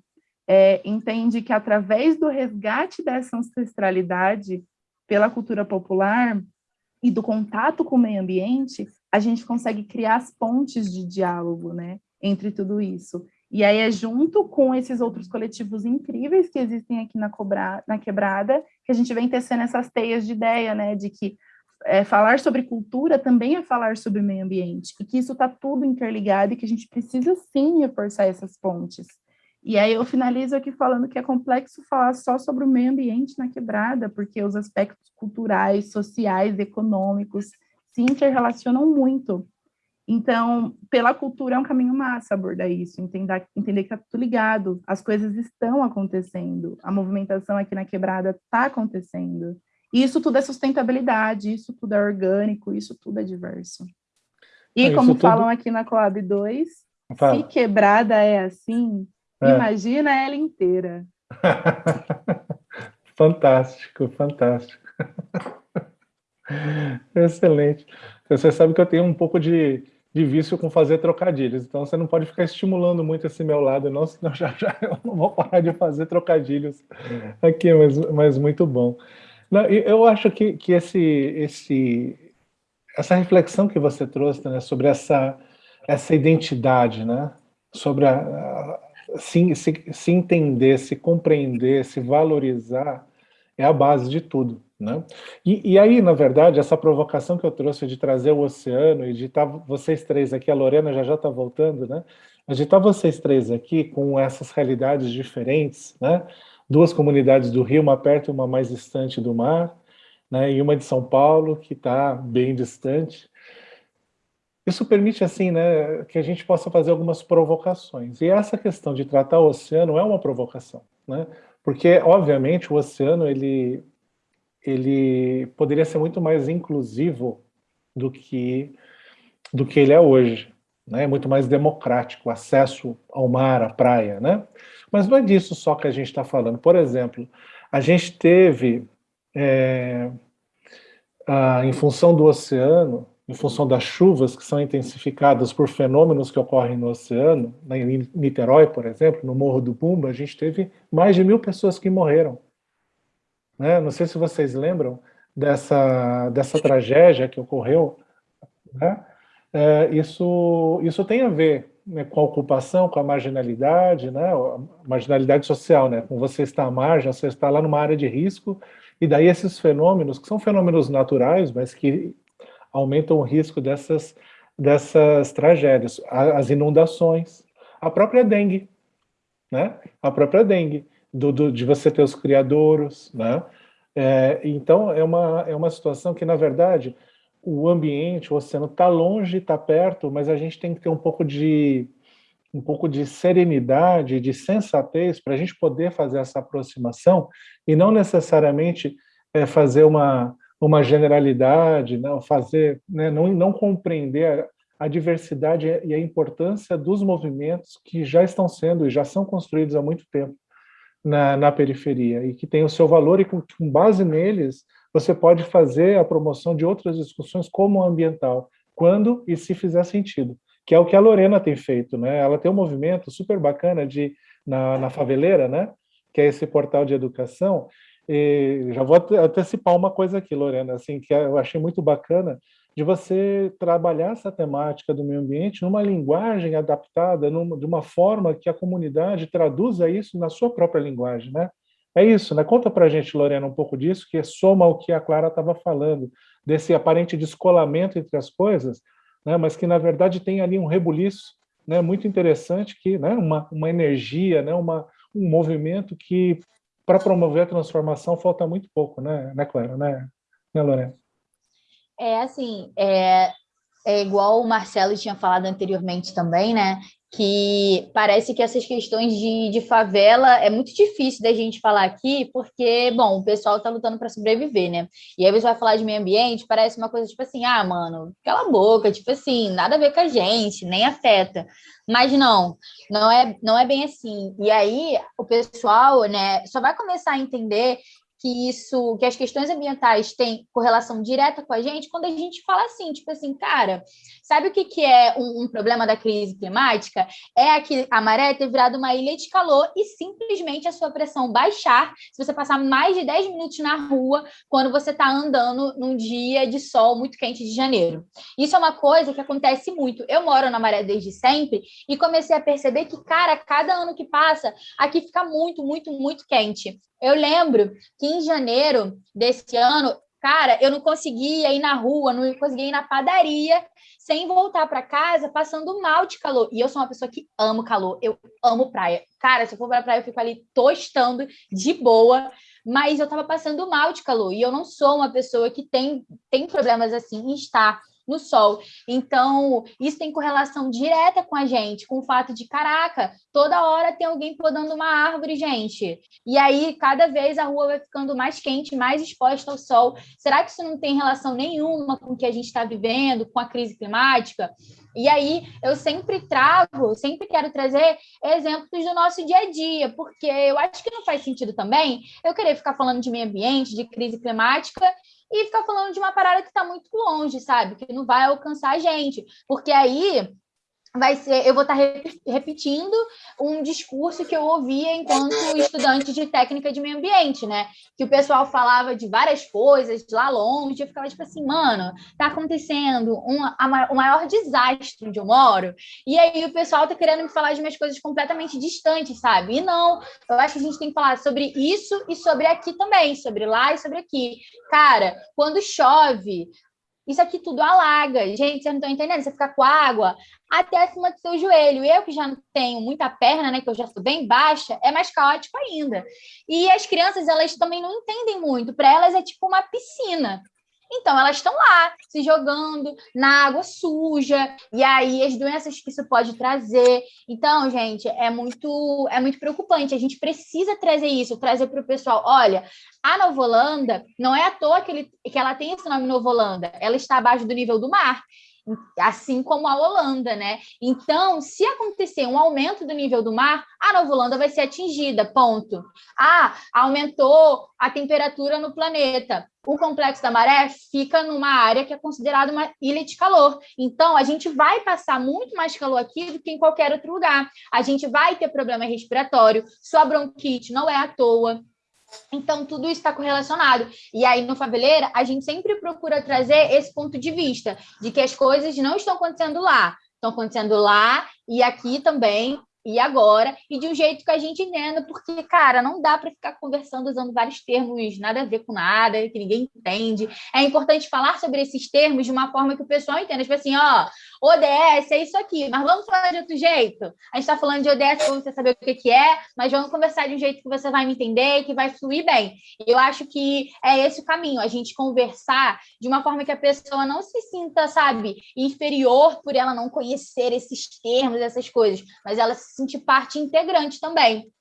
é, entende que através do resgate dessa ancestralidade pela cultura popular e do contato com o meio ambiente, a gente consegue criar as pontes de diálogo né, entre tudo isso. E aí é junto com esses outros coletivos incríveis que existem aqui na, Cobra, na Quebrada, que a gente vem tecendo essas teias de ideia, né, de que é, falar sobre cultura também é falar sobre meio ambiente, e que isso está tudo interligado e que a gente precisa sim reforçar essas pontes. E aí eu finalizo aqui falando que é complexo falar só sobre o meio ambiente na quebrada, porque os aspectos culturais, sociais, econômicos se interrelacionam muito. Então, pela cultura é um caminho massa abordar isso, entender, entender que está tudo ligado, as coisas estão acontecendo, a movimentação aqui na quebrada está acontecendo. E isso tudo é sustentabilidade, isso tudo é orgânico, isso tudo é diverso. E é, como falam aqui na Coab 2, Fala. se quebrada é assim, é. imagina ela inteira. fantástico, fantástico. Excelente. Você sabe que eu tenho um pouco de, de vício com fazer trocadilhos, então você não pode ficar estimulando muito esse meu lado, não, senão já, já eu não vou parar de fazer trocadilhos aqui, mas, mas muito bom. Não, eu acho que, que esse, esse, essa reflexão que você trouxe né, sobre essa, essa identidade, né, sobre a, a, se, se, se entender, se compreender, se valorizar, é a base de tudo. Né? E, e, aí, na verdade, essa provocação que eu trouxe de trazer o oceano e de estar tá vocês três aqui, a Lorena já já está voltando, né? Mas de estar tá vocês três aqui com essas realidades diferentes, né? Duas comunidades do Rio, uma perto e uma mais distante do mar, né? E uma de São Paulo, que está bem distante. Isso permite, assim, né, que a gente possa fazer algumas provocações. E essa questão de tratar o oceano é uma provocação, né? Porque, obviamente, o oceano, ele ele poderia ser muito mais inclusivo do que, do que ele é hoje. Né? Muito mais democrático, acesso ao mar, à praia. Né? Mas não é disso só que a gente está falando. Por exemplo, a gente teve... É, ah, em função do oceano, em função das chuvas que são intensificadas por fenômenos que ocorrem no oceano, em Niterói, por exemplo, no Morro do Pumba, a gente teve mais de mil pessoas que morreram. Né? Não sei se vocês lembram dessa, dessa tragédia que ocorreu. Né? É, isso, isso tem a ver né, com a ocupação, com a marginalidade, né, marginalidade social, né, com você estar à margem, você está lá numa área de risco, e daí esses fenômenos, que são fenômenos naturais, mas que aumentam o risco dessas, dessas tragédias, as inundações, a própria dengue, né, a própria dengue, do, do de você ter os criadouros, né, é, então é uma, é uma situação que, na verdade, o ambiente, o oceano está longe, está perto, mas a gente tem que ter um pouco de um pouco de serenidade, de sensatez para a gente poder fazer essa aproximação e não necessariamente é, fazer uma uma generalidade, não fazer, né, não não compreender a diversidade e a importância dos movimentos que já estão sendo e já são construídos há muito tempo na, na periferia e que tem o seu valor e com, com base neles você pode fazer a promoção de outras discussões como ambiental, quando e se fizer sentido, que é o que a Lorena tem feito. Né? Ela tem um movimento super bacana de, na, na Faveleira, né? que é esse portal de educação, e já vou antecipar uma coisa aqui, Lorena, assim, que eu achei muito bacana, de você trabalhar essa temática do meio ambiente numa linguagem adaptada, numa, de uma forma que a comunidade traduza isso na sua própria linguagem, né? É isso, né? Conta para a gente, Lorena, um pouco disso, que soma o que a Clara estava falando, desse aparente descolamento entre as coisas, né? mas que, na verdade, tem ali um rebuliço né? muito interessante, que, né? uma, uma energia, né? uma, um movimento que, para promover a transformação, falta muito pouco, né, né Clara? Né, né Lorena? É assim, é, é igual o Marcelo tinha falado anteriormente também, né? que parece que essas questões de, de favela é muito difícil da gente falar aqui, porque, bom, o pessoal está lutando para sobreviver, né? E aí você vai falar de meio ambiente, parece uma coisa tipo assim, ah, mano, cala a boca, tipo assim, nada a ver com a gente, nem afeta. Mas não, não é, não é bem assim. E aí o pessoal, né, só vai começar a entender que isso, que as questões ambientais têm correlação direta com a gente quando a gente fala assim, tipo assim, cara, sabe o que, que é um, um problema da crise climática? É que a maré ter virado uma ilha de calor e simplesmente a sua pressão baixar se você passar mais de 10 minutos na rua quando você está andando num dia de sol muito quente de janeiro. Isso é uma coisa que acontece muito. Eu moro na maré desde sempre e comecei a perceber que, cara, cada ano que passa, aqui fica muito, muito, muito quente. Eu lembro que em janeiro desse ano, cara, eu não conseguia ir na rua, não conseguia ir na padaria sem voltar para casa passando mal de calor. E eu sou uma pessoa que amo calor, eu amo praia. Cara, se eu for para praia, eu fico ali tostando de boa, mas eu tava passando mal de calor. E eu não sou uma pessoa que tem, tem problemas assim em estar no sol. Então, isso tem correlação direta com a gente, com o fato de, caraca, toda hora tem alguém podando uma árvore, gente. E aí, cada vez a rua vai ficando mais quente, mais exposta ao sol. Será que isso não tem relação nenhuma com o que a gente está vivendo, com a crise climática? E aí, eu sempre trago, sempre quero trazer exemplos do nosso dia a dia, porque eu acho que não faz sentido também eu querer ficar falando de meio ambiente, de crise climática, e ficar falando de uma parada que está muito longe, sabe? Que não vai alcançar a gente. Porque aí vai ser, eu vou estar tá repetindo um discurso que eu ouvia enquanto estudante de técnica de meio ambiente, né? Que o pessoal falava de várias coisas lá longe, eu ficava tipo assim, mano, tá acontecendo um, a, o maior desastre onde eu moro, e aí o pessoal tá querendo me falar de umas coisas completamente distantes, sabe? E não, eu acho que a gente tem que falar sobre isso e sobre aqui também, sobre lá e sobre aqui. Cara, quando chove, isso aqui tudo alaga. Gente, vocês não estão entendendo? Você fica com água até acima do seu joelho. Eu, que já não tenho muita perna, né? Que eu já sou bem baixa, é mais caótico ainda. E as crianças, elas também não entendem muito. Para elas é tipo uma piscina. Então, elas estão lá, se jogando na água suja, e aí as doenças que isso pode trazer. Então, gente, é muito, é muito preocupante. A gente precisa trazer isso, trazer para o pessoal. Olha, a Nova Holanda, não é à toa que, ele, que ela tem esse nome Nova Holanda, ela está abaixo do nível do mar. Assim como a Holanda, né? Então, se acontecer um aumento do nível do mar, a Nova Holanda vai ser atingida, ponto. Ah, aumentou a temperatura no planeta. O complexo da maré fica numa área que é considerada uma ilha de calor. Então, a gente vai passar muito mais calor aqui do que em qualquer outro lugar. A gente vai ter problema respiratório, sua bronquite não é à toa. Então, tudo isso está correlacionado. E aí, no Faveleira, a gente sempre procura trazer esse ponto de vista, de que as coisas não estão acontecendo lá, estão acontecendo lá e aqui também, e agora, e de um jeito que a gente entenda, porque, cara, não dá para ficar conversando usando vários termos nada a ver com nada, que ninguém entende. É importante falar sobre esses termos de uma forma que o pessoal entenda. Tipo assim, ó, ODS é isso aqui, mas vamos falar de outro jeito? A gente está falando de ODS para você saber o que, que é, mas vamos conversar de um jeito que você vai me entender e que vai fluir bem. Eu acho que é esse o caminho, a gente conversar de uma forma que a pessoa não se sinta, sabe, inferior por ela não conhecer esses termos, essas coisas, mas ela se sentir parte integrante também.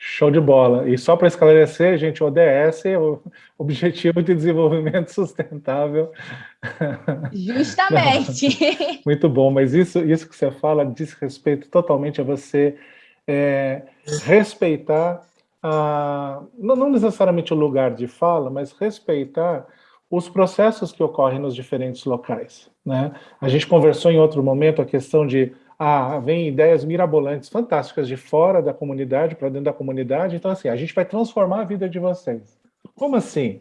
Show de bola. E só para esclarecer, gente, ODS é o Objetivo de Desenvolvimento Sustentável. Justamente. Muito bom, mas isso, isso que você fala diz respeito totalmente a você é, respeitar, a, não, não necessariamente o lugar de fala, mas respeitar os processos que ocorrem nos diferentes locais. Né? A gente conversou em outro momento a questão de ah, vem ideias mirabolantes, fantásticas de fora da comunidade para dentro da comunidade, então assim, a gente vai transformar a vida de vocês. Como assim?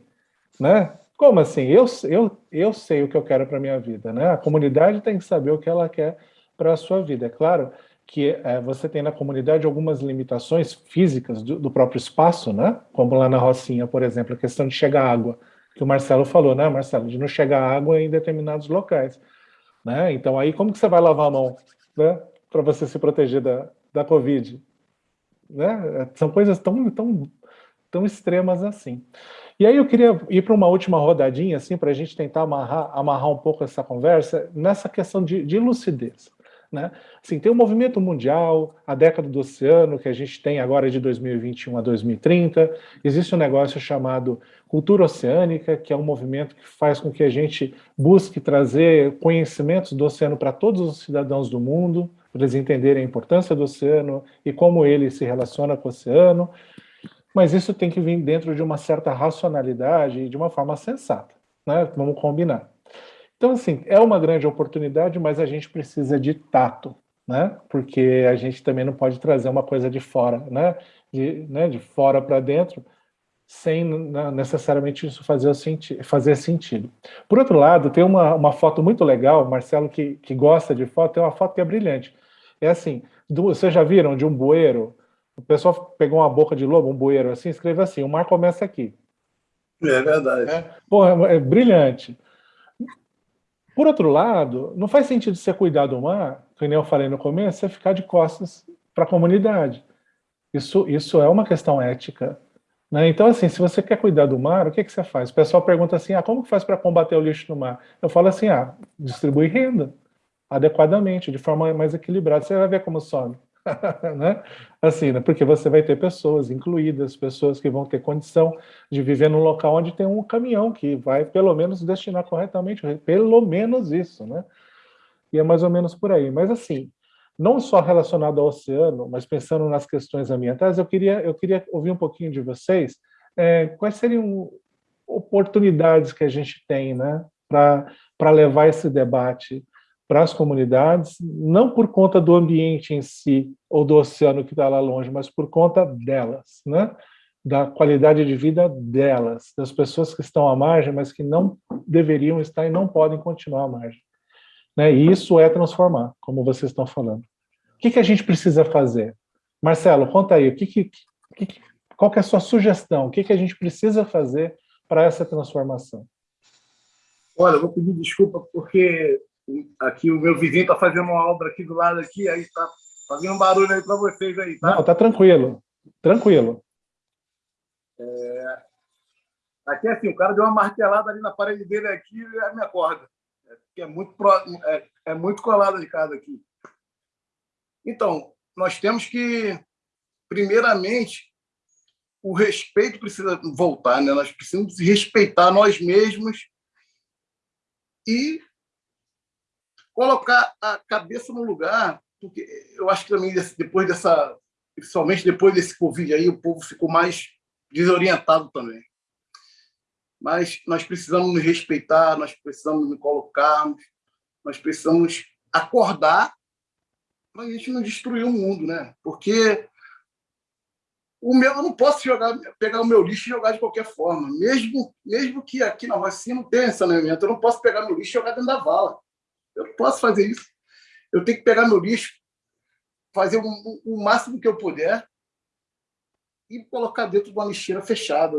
Né? Como assim? Eu, eu, eu sei o que eu quero para a minha vida, né? A comunidade tem que saber o que ela quer para a sua vida. É claro que é, você tem na comunidade algumas limitações físicas do, do, próprio espaço, né? Como lá na Rocinha, por exemplo, a questão de chegar água, que o Marcelo falou, né, Marcelo? De não chegar água em determinados locais. Né? Então aí como que você vai lavar a mão? Né, para você se proteger da, da Covid. Né? São coisas tão, tão, tão extremas assim. E aí eu queria ir para uma última rodadinha, assim, para a gente tentar amarrar, amarrar um pouco essa conversa nessa questão de, de lucidez. Né? Assim, tem o um movimento mundial, a década do oceano, que a gente tem agora de 2021 a 2030, existe um negócio chamado cultura oceânica, que é um movimento que faz com que a gente busque trazer conhecimentos do oceano para todos os cidadãos do mundo, para eles entenderem a importância do oceano e como ele se relaciona com o oceano, mas isso tem que vir dentro de uma certa racionalidade e de uma forma sensata, né? vamos combinar. Então, assim, é uma grande oportunidade, mas a gente precisa de tato, né? Porque a gente também não pode trazer uma coisa de fora, né? De, né? de fora para dentro, sem necessariamente isso fazer, senti fazer sentido. Por outro lado, tem uma, uma foto muito legal, Marcelo que, que gosta de foto, tem uma foto que é brilhante. É assim, do, vocês já viram de um bueiro? O pessoal pegou uma boca de lobo, um bueiro assim, escreve assim, o mar começa aqui. É verdade. É, porra, é brilhante. Por outro lado, não faz sentido você cuidar do mar, como eu falei no começo, você ficar de costas para a comunidade. Isso, isso é uma questão ética. Né? Então, assim, se você quer cuidar do mar, o que, que você faz? O pessoal pergunta assim, ah, como que faz para combater o lixo no mar? Eu falo assim, ah, distribui renda adequadamente, de forma mais equilibrada. Você vai ver como some. né? Assim, né? porque você vai ter pessoas incluídas, pessoas que vão ter condição de viver num local onde tem um caminhão que vai pelo menos destinar corretamente, pelo menos isso, né? E é mais ou menos por aí. Mas assim, não só relacionado ao oceano, mas pensando nas questões ambientais, eu queria, eu queria ouvir um pouquinho de vocês, é, quais seriam oportunidades que a gente tem né, para levar esse debate para as comunidades, não por conta do ambiente em si, ou do oceano que está lá longe, mas por conta delas, né? da qualidade de vida delas, das pessoas que estão à margem, mas que não deveriam estar e não podem continuar à margem. Né? E isso é transformar, como vocês estão falando. O que, que a gente precisa fazer? Marcelo, conta aí, o que que, que, qual que é a sua sugestão? O que, que a gente precisa fazer para essa transformação? Olha, eu vou pedir desculpa porque aqui o meu vizinho está fazendo uma obra aqui do lado aqui, aí está fazendo um barulho aí para vocês aí, tá? Não, tá tranquilo, tranquilo. É... Aqui assim, o cara deu uma martelada ali na parede dele aqui e me acorda. É, é muito pro... é, é muito colada de casa aqui. Então, nós temos que, primeiramente, o respeito precisa voltar, né? Nós precisamos respeitar nós mesmos e colocar a cabeça no lugar, porque eu acho que também depois dessa, principalmente depois desse Covid aí, o povo ficou mais desorientado também. Mas nós precisamos nos respeitar, nós precisamos nos colocarmos, nós precisamos acordar para a gente não destruir o mundo, né? Porque o meu, eu não posso jogar, pegar o meu lixo e jogar de qualquer forma. Mesmo, mesmo que aqui na Rocinha não tenha saneamento, eu não posso pegar meu lixo e jogar dentro da vala. Eu não posso fazer isso. Eu tenho que pegar meu lixo, fazer o, o máximo que eu puder e colocar dentro de uma lixeira fechada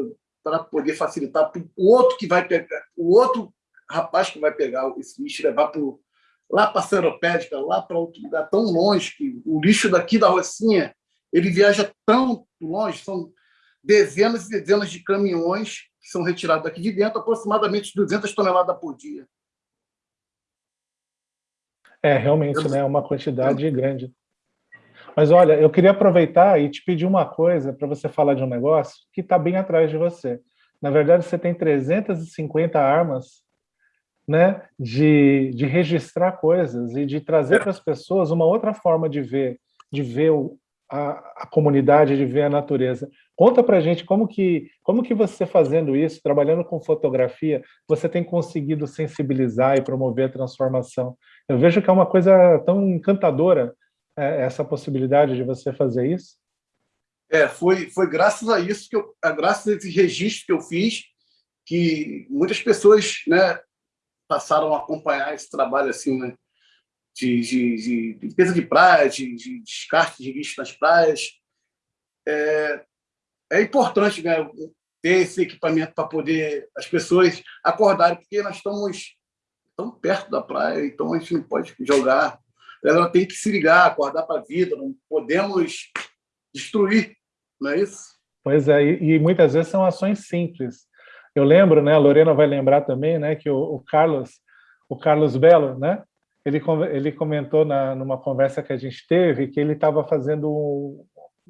para poder facilitar para o outro que vai pegar, o outro rapaz que vai pegar esse lixo levar para lá para a Seropédica, lá para outro lugar tão longe que o lixo daqui da Rocinha ele viaja tão longe, são dezenas e dezenas de caminhões que são retirados daqui de dentro, aproximadamente 200 toneladas por dia. É, realmente, né, é uma quantidade grande. Mas olha, eu queria aproveitar e te pedir uma coisa para você falar de um negócio que está bem atrás de você. Na verdade, você tem 350 armas né, de, de registrar coisas e de trazer para as pessoas uma outra forma de ver, de ver o, a, a, comunidade, de ver a natureza. Conta para a gente como que, como que você fazendo isso, trabalhando com fotografia, você tem conseguido sensibilizar e promover a transformação. Eu vejo que é uma coisa tão encantadora essa possibilidade de você fazer isso. É, foi, foi graças a isso, que eu, graças a esse registro que eu fiz, que muitas pessoas né, passaram a acompanhar esse trabalho assim, né? de, de, de limpeza de praia, de, de descarte de lixo nas praias. É, é importante né, ter esse equipamento para poder as pessoas acordarem, porque nós estamos tão perto da praia, então a gente não pode jogar. Ela tem que se ligar, acordar para a vida, não podemos destruir, não é isso? Pois é, e, e, muitas vezes são ações simples. Eu lembro, né, a Lorena vai lembrar também, né, que o, o Carlos, o Carlos Belo, né, ele, ele comentou na, numa conversa que a gente teve que ele estava fazendo um,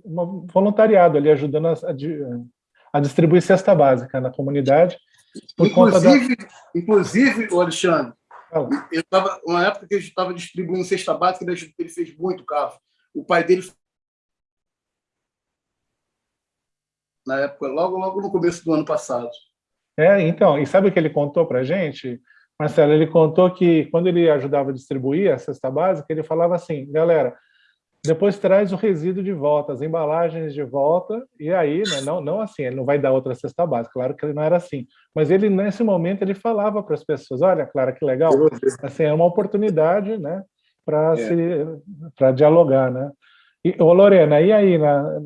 um, voluntariado ali, ajudando a, a, a, distribuir cesta básica na comunidade. inclusive, da... inclusive, Alexandre, eu tava, uma época que a gente estava distribuindo cesta básica, ele fez muito, Carlos. O pai dele na época, logo, logo no começo do ano passado. É, então, e sabe o que ele contou para a gente? Marcelo, ele contou que quando ele ajudava a distribuir a cesta básica, ele falava assim, galera, depois traz o resíduo de volta, as embalagens de volta, e aí, né, não, não assim, ele não vai dar outra cesta básica, claro que ele não era assim, mas ele, nesse momento, ele falava para as pessoas, olha, Clara, que legal, assim, é uma oportunidade, né, para é. dialogar, né. E, ô Lorena, e aí, na,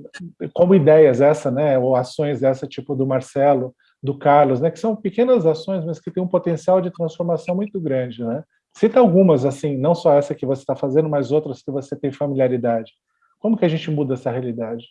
como ideias essa, né, ou ações dessa, tipo do Marcelo, do Carlos, né, que são pequenas ações, mas que têm um potencial de transformação muito grande. Né? Cita algumas, assim, não só essa que você está fazendo, mas outras que você tem familiaridade. Como que a gente muda essa realidade?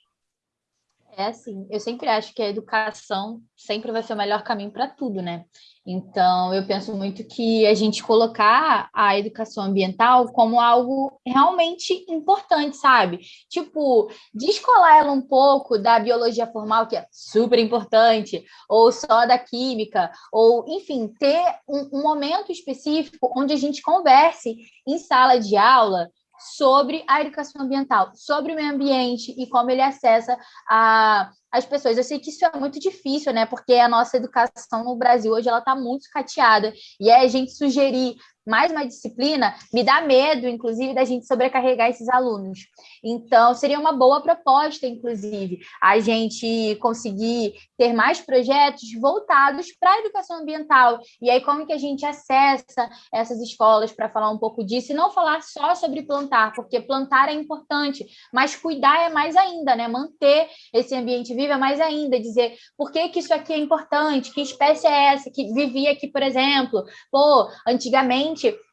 É assim, eu sempre acho que a educação sempre vai ser o melhor caminho para tudo, né? Então, eu penso muito que a gente colocar a educação ambiental como algo realmente importante, sabe? Tipo, descolar ela um pouco da biologia formal, que é super importante, ou só da química, ou, enfim, ter um, um momento específico onde a gente converse em sala de aula sobre a educação ambiental, sobre o meio ambiente e como ele acessa a, as pessoas. Eu sei que isso é muito difícil, né? Porque a nossa educação no Brasil hoje ela está muito cateada. E é a gente sugerir mais uma disciplina me dá medo, inclusive, da gente sobrecarregar esses alunos. Então, seria uma boa proposta, inclusive, a gente conseguir ter mais projetos voltados para a educação ambiental. E aí, como que a gente acessa essas escolas para falar um pouco disso e não falar só sobre plantar, porque plantar é importante, mas cuidar é mais ainda, né? Manter esse ambiente vivo é mais ainda, dizer por que, que isso aqui é importante, que espécie é essa que vivia aqui, por exemplo. Pô, antigamente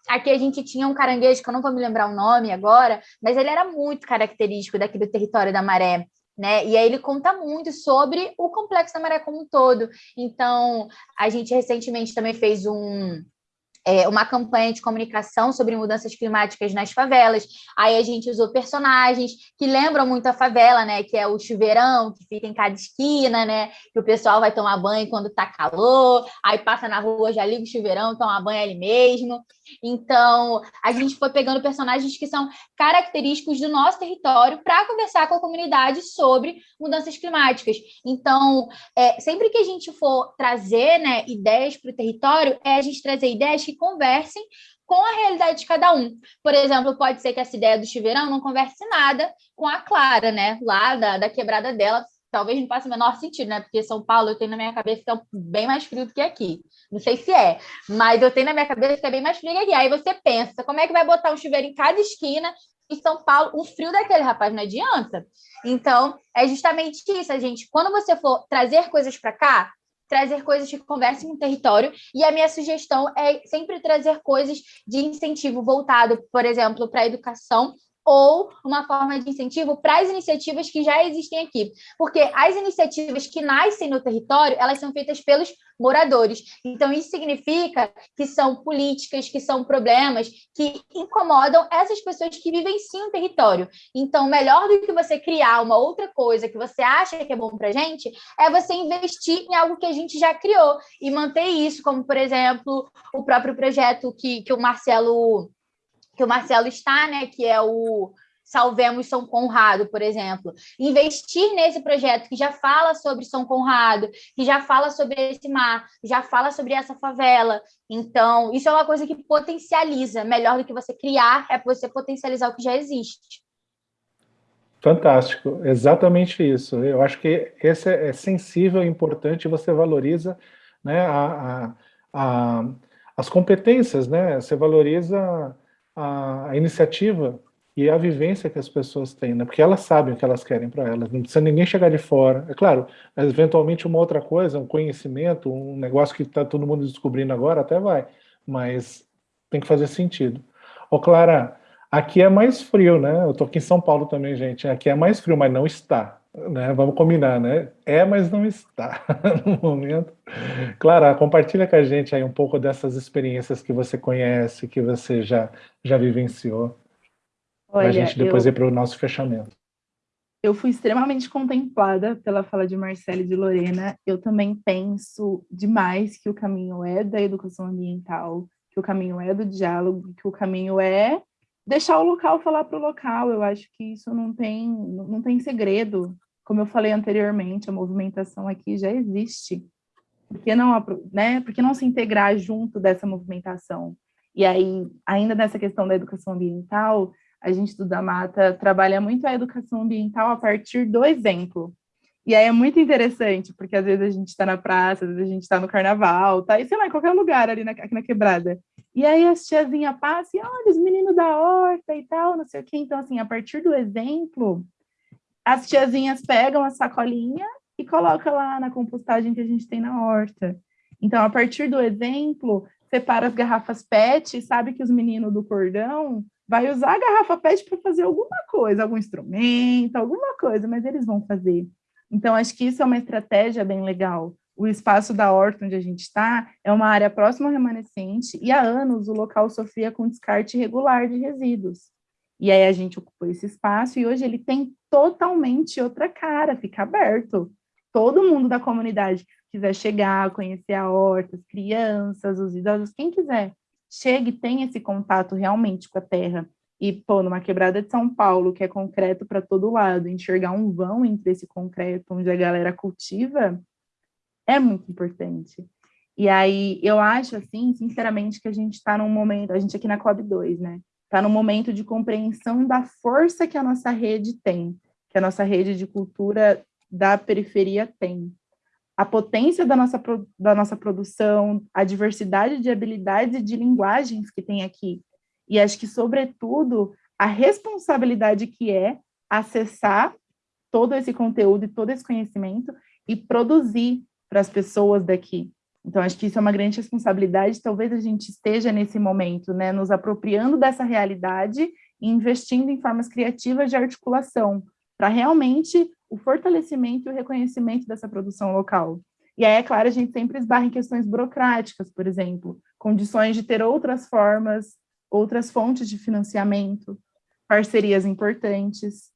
aqui a gente tinha um caranguejo, que eu não vou me lembrar o nome agora, mas ele era muito característico daqui do território da maré. Né? E aí ele conta muito sobre o complexo da maré como um todo. Então, a gente recentemente também fez um, é, uma campanha de comunicação sobre mudanças climáticas nas favelas. Aí a gente usou personagens que lembram muito a favela, né? Que é o chuveirão, que fica em cada esquina, né? Que o pessoal vai tomar banho quando tá calor, aí passa na rua, já liga o chuveirão, toma banho ali mesmo. Então, a gente foi pegando personagens que são característicos do nosso território para conversar com a comunidade sobre mudanças climáticas. Então, é, sempre que a gente for trazer né, ideias para o território, é a gente trazer ideias que conversem com a realidade de cada um. Por exemplo, pode ser que essa ideia do chuveirão não converse nada com a Clara, né? Lá da, da quebrada dela, talvez não faça o menor sentido, né? Porque São Paulo eu tenho na minha cabeça que é bem mais frio do que aqui. Não sei se é, mas eu tenho na minha cabeça que é bem mais frio que aqui. Aí você pensa, como é que vai botar um chuveiro em cada esquina em São Paulo? Um frio daquele, rapaz, não adianta. Então, é justamente isso, gente. Quando você for trazer coisas para cá, trazer coisas que conversem com o território, e a minha sugestão é sempre trazer coisas de incentivo voltado, por exemplo, para a educação ou uma forma de incentivo para as iniciativas que já existem aqui. Porque as iniciativas que nascem no território, elas são feitas pelos moradores. Então, isso significa que são políticas, que são problemas que incomodam essas pessoas que vivenciam o território. Então, melhor do que você criar uma outra coisa que você acha que é bom para a gente, é você investir em algo que a gente já criou e manter isso, como, por exemplo, o próprio projeto que, que o Marcelo que o Marcelo está, né, que é o Salvemos São Conrado, por exemplo. Investir nesse projeto que já fala sobre São Conrado, que já fala sobre esse mar, já fala sobre essa favela. Então, isso é uma coisa que potencializa. Melhor do que você criar, é você potencializar o que já existe. Fantástico, exatamente isso. Eu acho que esse é sensível, importante, você valoriza né, a, a, a, as competências, né? Você valoriza a, a iniciativa e a vivência que as pessoas têm, né? porque elas sabem o que elas querem para elas, não precisa ninguém chegar de fora. É claro, eventualmente uma outra coisa, um conhecimento, um negócio que está todo mundo descobrindo agora, até vai, mas tem que fazer sentido. Ô Clara, aqui é mais frio, né? Eu estou aqui em São Paulo também, gente, aqui é mais frio, mas não está. Né? Vamos combinar, né? É, mas não está no momento. Clara, compartilha com a gente aí um pouco dessas experiências que você conhece, que você já, já vivenciou, para a gente depois eu, ir para o nosso fechamento. Eu fui extremamente contemplada pela fala de Marcelo e de Lorena. Eu também penso demais que o caminho é da educação ambiental, que o caminho é do diálogo, que o caminho é deixar o local falar para o local. Eu acho que isso não tem, não tem segredo. Como eu falei anteriormente, a movimentação aqui já existe. Por que não, né, por que não se integrar junto dessa movimentação? E aí, ainda nessa questão da educação ambiental, a gente do Da Mata trabalha muito a educação ambiental a partir do exemplo. E aí é muito interessante, porque às vezes a gente está na praça, às vezes a gente está no carnaval, tá? E sei lá, em qualquer lugar ali na, aqui na quebrada. E aí as tiazinhas passam e olha, os meninos da horta e tal, não sei o quê. Então, assim, a partir do exemplo, as tiazinhas pegam a sacolinha e colocam lá na compostagem que a gente tem na horta. Então, a partir do exemplo, separa as garrafas PET, sabe que os meninos do cordão vai usar a garrafa PET para fazer alguma coisa, algum instrumento, alguma coisa, mas eles vão fazer. Então, acho que isso é uma estratégia bem legal. O espaço da horta onde a gente está é uma área próxima ao remanescente e há anos o local sofria com descarte irregular de resíduos. E aí a gente ocupou esse espaço e hoje ele tem totalmente outra cara, fica aberto. Todo mundo da comunidade que quiser chegar, conhecer a horta, as crianças, os idosos, quem quiser, chegue e tenha esse contato realmente com a terra. E, pô, numa quebrada de São Paulo, que é concreto para todo lado, enxergar um vão entre esse concreto onde a galera cultiva, é muito importante. E aí, eu acho, assim, sinceramente, que a gente está num momento, a gente aqui na COB2, né? está no momento de compreensão da força que a nossa rede tem, que a nossa rede de cultura da periferia tem. A potência da nossa, da nossa produção, a diversidade de habilidades e de linguagens que tem aqui. E acho que, sobretudo, a responsabilidade que é acessar todo esse conteúdo e todo esse conhecimento e produzir para as pessoas daqui. Então, acho que isso é uma grande responsabilidade, talvez a gente esteja nesse momento, né, nos apropriando dessa realidade e investindo em formas criativas de articulação, para realmente o fortalecimento e o reconhecimento dessa produção local. E aí, é claro, a gente sempre esbarra em questões burocráticas, por exemplo, condições de ter outras formas, outras fontes de financiamento, parcerias importantes.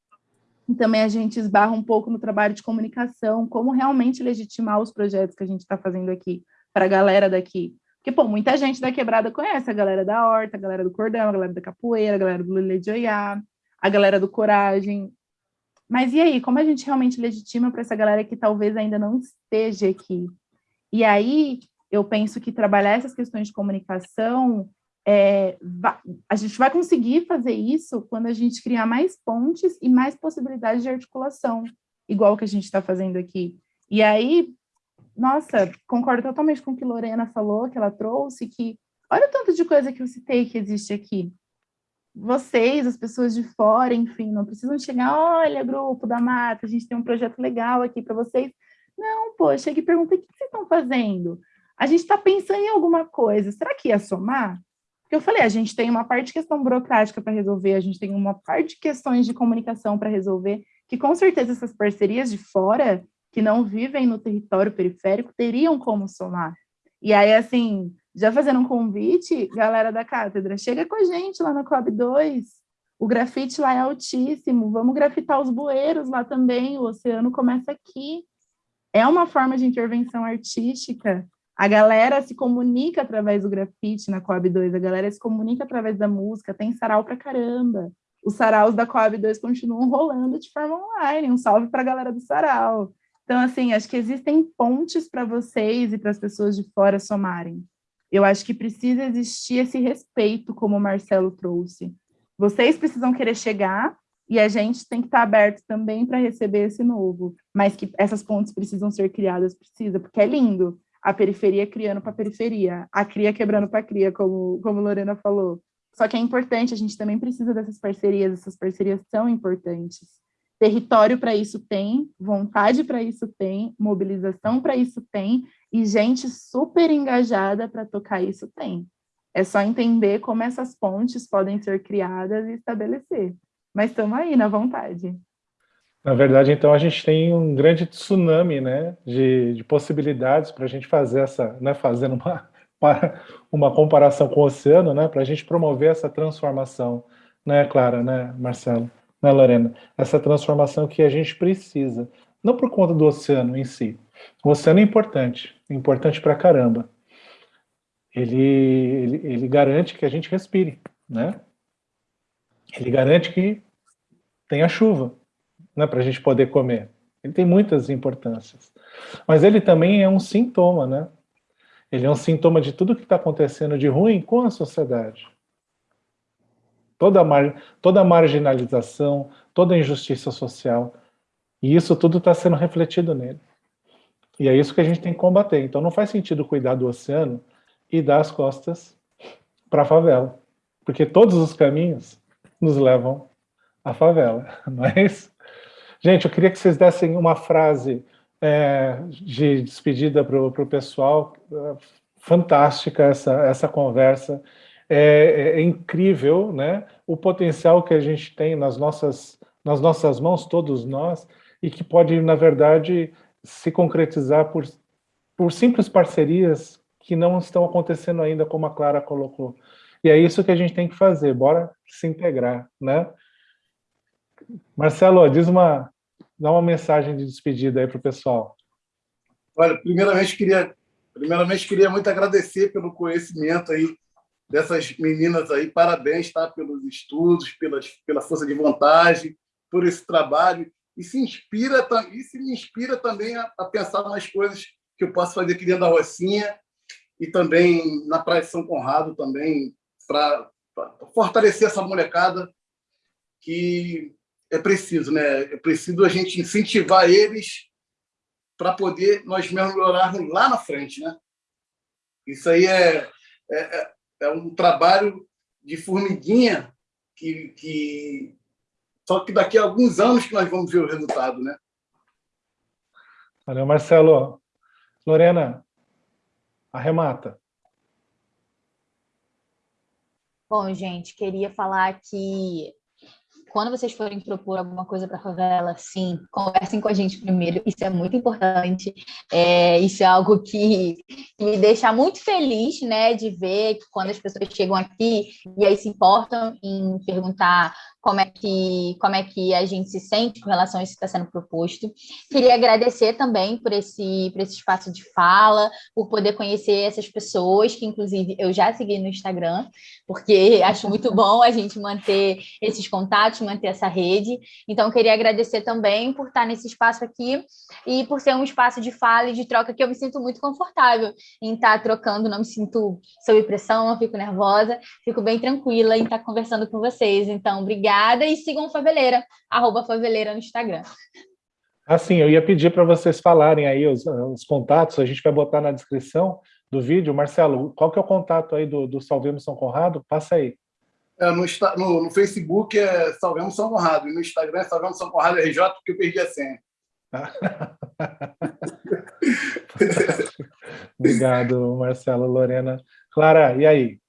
E também a gente esbarra um pouco no trabalho de comunicação, como realmente legitimar os projetos que a gente está fazendo aqui, para a galera daqui. Porque, pô, muita gente da Quebrada conhece a galera da Horta, a galera do Cordão, a galera da Capoeira, a galera do Lulê de Oiá, a galera do Coragem. Mas e aí, como a gente realmente legitima para essa galera que talvez ainda não esteja aqui? E aí, eu penso que trabalhar essas questões de comunicação, é, a gente vai conseguir fazer isso quando a gente criar mais pontes e mais possibilidades de articulação, igual que a gente está fazendo aqui. E aí, nossa, concordo totalmente com o que Lorena falou, que ela trouxe, que olha o tanto de coisa que eu citei que existe aqui. Vocês, as pessoas de fora, enfim, não precisam chegar, olha, grupo da mata, a gente tem um projeto legal aqui para vocês. Não, pô, chega e pergunta, o que vocês estão fazendo? a gente está pensando em alguma coisa, será que ia somar? Eu falei, a gente tem uma parte de questão burocrática para resolver, a gente tem uma parte de questões de comunicação para resolver, que com certeza essas parcerias de fora, que não vivem no território periférico, teriam como somar. E aí, assim, já fazendo um convite, galera da cátedra, chega com a gente lá no Club 2, o grafite lá é altíssimo, vamos grafitar os bueiros lá também, o oceano começa aqui. É uma forma de intervenção artística a galera se comunica através do grafite na Coab 2, a galera se comunica através da música, tem sarau pra caramba. Os saraus da Coab 2 continuam rolando de forma online. Um salve para a galera do sarau. Então, assim, acho que existem pontes para vocês e para as pessoas de fora somarem. Eu acho que precisa existir esse respeito, como o Marcelo trouxe. Vocês precisam querer chegar e a gente tem que estar aberto também para receber esse novo. Mas que essas pontes precisam ser criadas, precisa, porque é lindo a periferia criando para a periferia, a cria quebrando para a cria, como, como Lorena falou. Só que é importante, a gente também precisa dessas parcerias, essas parcerias são importantes. Território para isso tem, vontade para isso tem, mobilização para isso tem, e gente super engajada para tocar isso tem. É só entender como essas pontes podem ser criadas e estabelecer. Mas estamos aí, na vontade. Na verdade, então, a gente tem um grande tsunami né, de, de possibilidades para a gente fazer essa, né, fazendo uma, uma comparação com o oceano, né, para a gente promover essa transformação, né, Clara, né, Marcelo, né, Lorena? Essa transformação que a gente precisa, não por conta do oceano em si. O oceano é importante, é importante para caramba. Ele, ele, ele garante que a gente respire, né? Ele garante que tenha chuva, né, para a gente poder comer. Ele tem muitas importâncias. Mas ele também é um sintoma, né? Ele é um sintoma de tudo que está acontecendo de ruim com a sociedade. Toda mar, toda marginalização, toda a injustiça social. E isso tudo está sendo refletido nele. E é isso que a gente tem que combater. Então não faz sentido cuidar do oceano e dar as costas para a favela. Porque todos os caminhos nos levam à favela, não é isso? Gente, eu queria que vocês dessem uma frase é, de despedida para o pessoal. Fantástica essa, essa conversa. É, é, incrível né? o potencial que a gente tem nas nossas, nas nossas mãos, todos nós, e que pode, na verdade, se concretizar por, por simples parcerias que não estão acontecendo ainda, como a Clara colocou. E é isso que a gente tem que fazer, bora se integrar, né? Marcelo, diz uma, dá uma mensagem de despedida aí para o pessoal. Olha, primeiramente queria, primeiramente queria muito agradecer pelo conhecimento aí dessas meninas aí. Parabéns, tá? Pelos estudos, pelas, pela força de vontade, por esse trabalho e se inspira e se me inspira também a, a pensar nas coisas que eu posso fazer aqui dentro da Rocinha e também na Praia de São Conrado também para fortalecer essa molecada que é preciso, né? É preciso a gente incentivar eles para poder nós melhorarmos lá na frente, né? Isso aí é, é, é, é um trabalho de formiguinha que, que só que daqui a alguns anos que nós vamos ver o resultado, né? Valeu, Marcelo. Lorena, arremata. Bom, gente, queria falar que quando vocês forem propor alguma coisa para a favela, sim, conversem com a gente primeiro, isso é muito importante. É, isso é algo que, me deixa muito feliz, né, de ver que quando as pessoas chegam aqui e aí se importam em perguntar como é que como é que a gente se sente com relação a isso que está sendo proposto. Queria agradecer também por esse por esse espaço de fala, por poder conhecer essas pessoas que inclusive eu já segui no Instagram, porque acho muito bom a gente manter esses contatos, manter essa rede. Então queria agradecer também por estar nesse espaço aqui e por ser um espaço de fala e de troca que eu me sinto muito confortável em estar trocando, não me sinto sob pressão, não fico nervosa, fico bem tranquila em estar conversando com vocês. Então, obrigada Obrigada e sigam Faveleira, arroba Faveleira no Instagram. Assim, eu ia pedir para vocês falarem aí os, os, contatos, a gente vai botar na descrição do vídeo. Marcelo, qual que é o contato aí do, do Salvemos São Conrado? Passa aí. É, no, no, no, Facebook é Salvemos São Conrado, e no Instagram é Salvemos São Conrado RJ, porque eu perdi a senha. Obrigado, Marcelo, Lorena. Clara, e aí?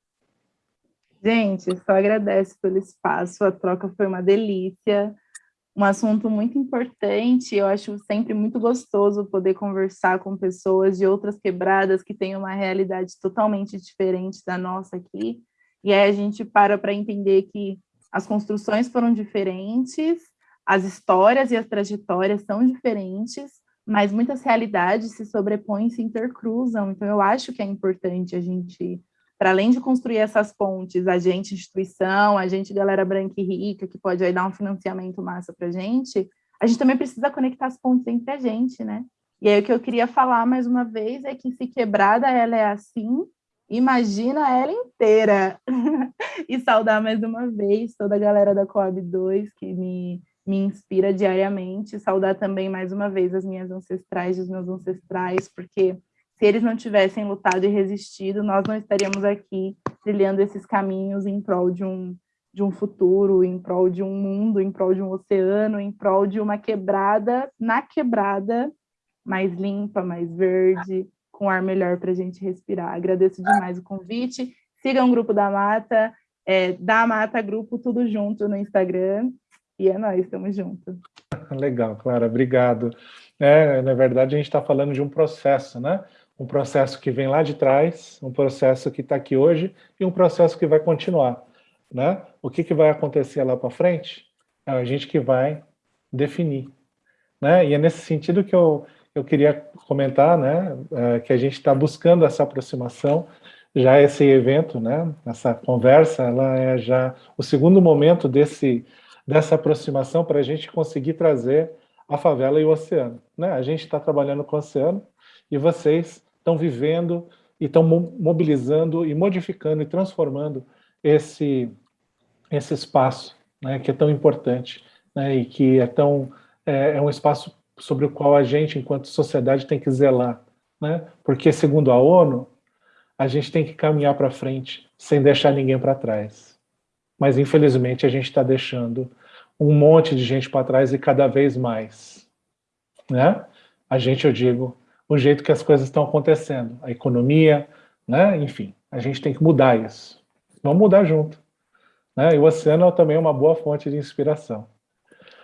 Gente, só agradece pelo espaço, a troca foi uma delícia, um assunto muito importante, eu acho sempre muito gostoso poder conversar com pessoas de outras quebradas que têm uma realidade totalmente diferente da nossa aqui, e aí a gente para para entender que as construções foram diferentes, as histórias e as trajetórias são diferentes, mas muitas realidades se sobrepõem, se intercruzam, então eu acho que é importante a gente para além de construir essas pontes, a gente, instituição, a gente, galera branca e rica, que pode aí dar um financiamento massa para a gente, a gente também precisa conectar as pontes entre a gente, né? E aí o que eu queria falar mais uma vez é que se quebrada ela é assim, imagina ela inteira. e saudar mais uma vez toda a galera da Coab 2 que me, me inspira diariamente, saudar também mais uma vez as minhas ancestrais, os meus ancestrais, porque se eles não tivessem lutado e resistido, nós não estaríamos aqui trilhando esses caminhos em prol de um, de um futuro, em prol de um mundo, em prol de um oceano, em prol de uma quebrada, na quebrada, mais limpa, mais verde, com ar melhor para a gente respirar. Agradeço demais o convite. Sigam o Grupo da Mata, é, da Mata Grupo, tudo junto no Instagram. E é nós, estamos juntos. Legal, Clara, obrigado. É, na verdade, a gente está falando de um processo, né? um processo que vem lá de trás, um processo que está aqui hoje e um processo que vai continuar. Né? O que, que vai acontecer lá para frente é a gente que vai definir. Né? E é nesse sentido que eu, eu queria comentar né, é, que a gente está buscando essa aproximação, já esse evento, né, essa conversa, ela é já o segundo momento desse, dessa aproximação para a gente conseguir trazer a favela e o oceano. Né? A gente está trabalhando com o oceano, e vocês estão vivendo e estão mobilizando e modificando e transformando esse, esse espaço né, que é tão importante né, e que é, tão, é, é, um espaço sobre o qual a gente, enquanto sociedade, tem que zelar. Né? Porque, segundo a ONU, a gente tem que caminhar para frente sem deixar ninguém para trás. Mas, infelizmente, a gente está deixando um monte de gente para trás e cada vez mais. Né? A gente, eu digo, o jeito que as coisas estão acontecendo, a economia, né? enfim, a gente tem que mudar isso. Vamos mudar junto. Né? E o oceano também é uma boa fonte de inspiração.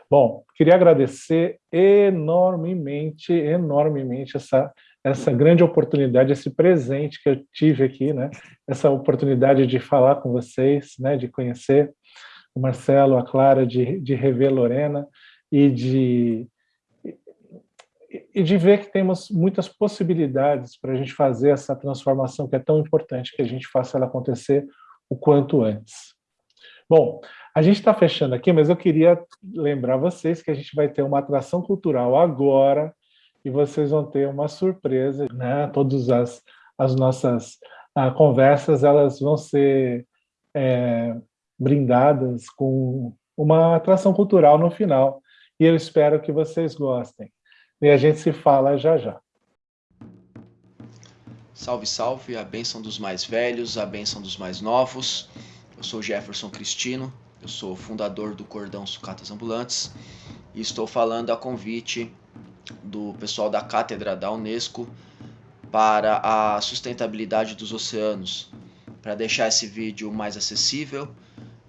Bom, queria agradecer enormemente, enormemente essa, essa grande oportunidade, esse presente que eu tive aqui, né? essa oportunidade de falar com vocês, né? de conhecer o Marcelo, a Clara, de, de rever Lorena e de e de ver que temos muitas possibilidades para a gente fazer essa transformação que é tão importante que a gente faça ela acontecer o quanto antes. Bom, a gente está fechando aqui, mas eu queria lembrar vocês que a gente vai ter uma atração cultural agora e vocês vão ter uma surpresa, né? Todas as, as nossas ah, conversas, elas vão ser é, brindadas com uma atração cultural no final. E eu espero que vocês gostem. E a gente se fala já já. Salve, salve, a bênção dos mais velhos, a bênção dos mais novos. Eu sou Jefferson Cristino, eu sou fundador do Cordão Sucatas Ambulantes e estou falando a convite do pessoal da Cátedra da Unesco para a sustentabilidade dos oceanos, para deixar esse vídeo mais acessível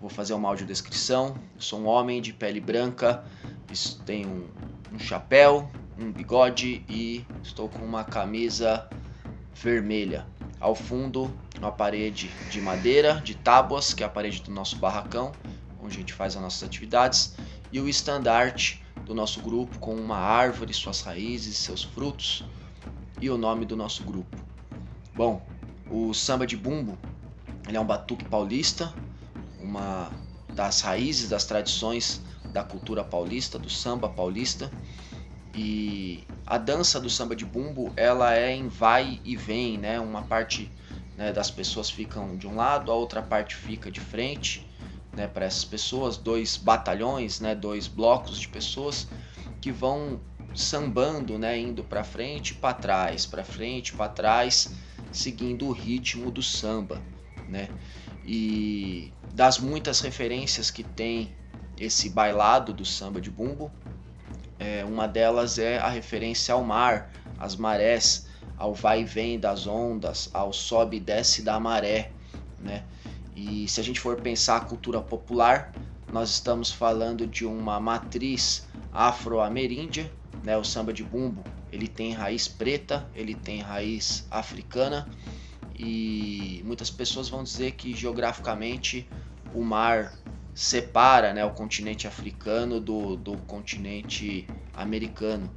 Vou fazer uma audiodescrição. Eu sou um homem de pele branca, tenho um, um chapéu, um bigode e estou com uma camisa vermelha. Ao fundo, uma parede de madeira, de tábuas, que é a parede do nosso barracão, onde a gente faz as nossas atividades, e o estandarte do nosso grupo com uma árvore, suas raízes, seus frutos e o nome do nosso grupo. Bom, o samba de bumbo, ele é um batuque paulista, uma das raízes das tradições da cultura paulista, do samba paulista. E a dança do samba de bumbo, ela é em vai e vem, né? Uma parte né, das pessoas ficam de um lado, a outra parte fica de frente, né, para essas pessoas, dois batalhões, né, dois blocos de pessoas que vão sambando, né, indo para frente, para trás, para frente, para trás, seguindo o ritmo do samba, né? E das muitas referências que tem esse bailado do samba de bumbo, é, uma delas é a referência ao mar, às marés, ao vai e vem das ondas, ao sobe e desce da maré, né? E se a gente for pensar a cultura popular, nós estamos falando de uma matriz afro-ameríndia, né? O samba de bumbo, ele tem raiz preta, ele tem raiz africana e muitas pessoas vão dizer que geograficamente o mar separa né, o continente africano do, do continente americano.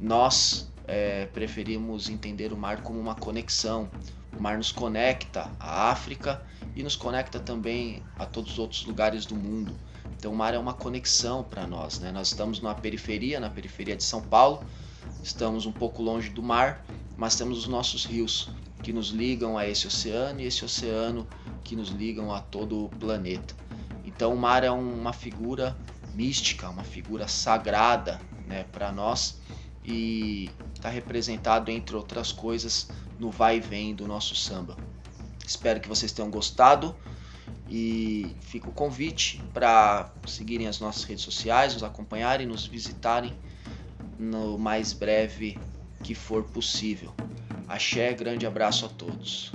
Nós é, preferimos entender o mar como uma conexão. O mar nos conecta à África e nos conecta também a todos os outros lugares do mundo. Então o mar é uma conexão para nós. Né? Nós estamos na periferia, na periferia de São Paulo, estamos um pouco longe do mar, mas temos os nossos rios que nos ligam a esse oceano e esse oceano que nos ligam a todo o planeta. Então o mar é uma figura mística, uma figura sagrada né, para nós e está representado, entre outras coisas, no vai e vem do nosso samba. Espero que vocês tenham gostado e fica o convite para seguirem as nossas redes sociais, nos acompanharem, nos visitarem no mais breve que for possível. Axé, grande abraço a todos.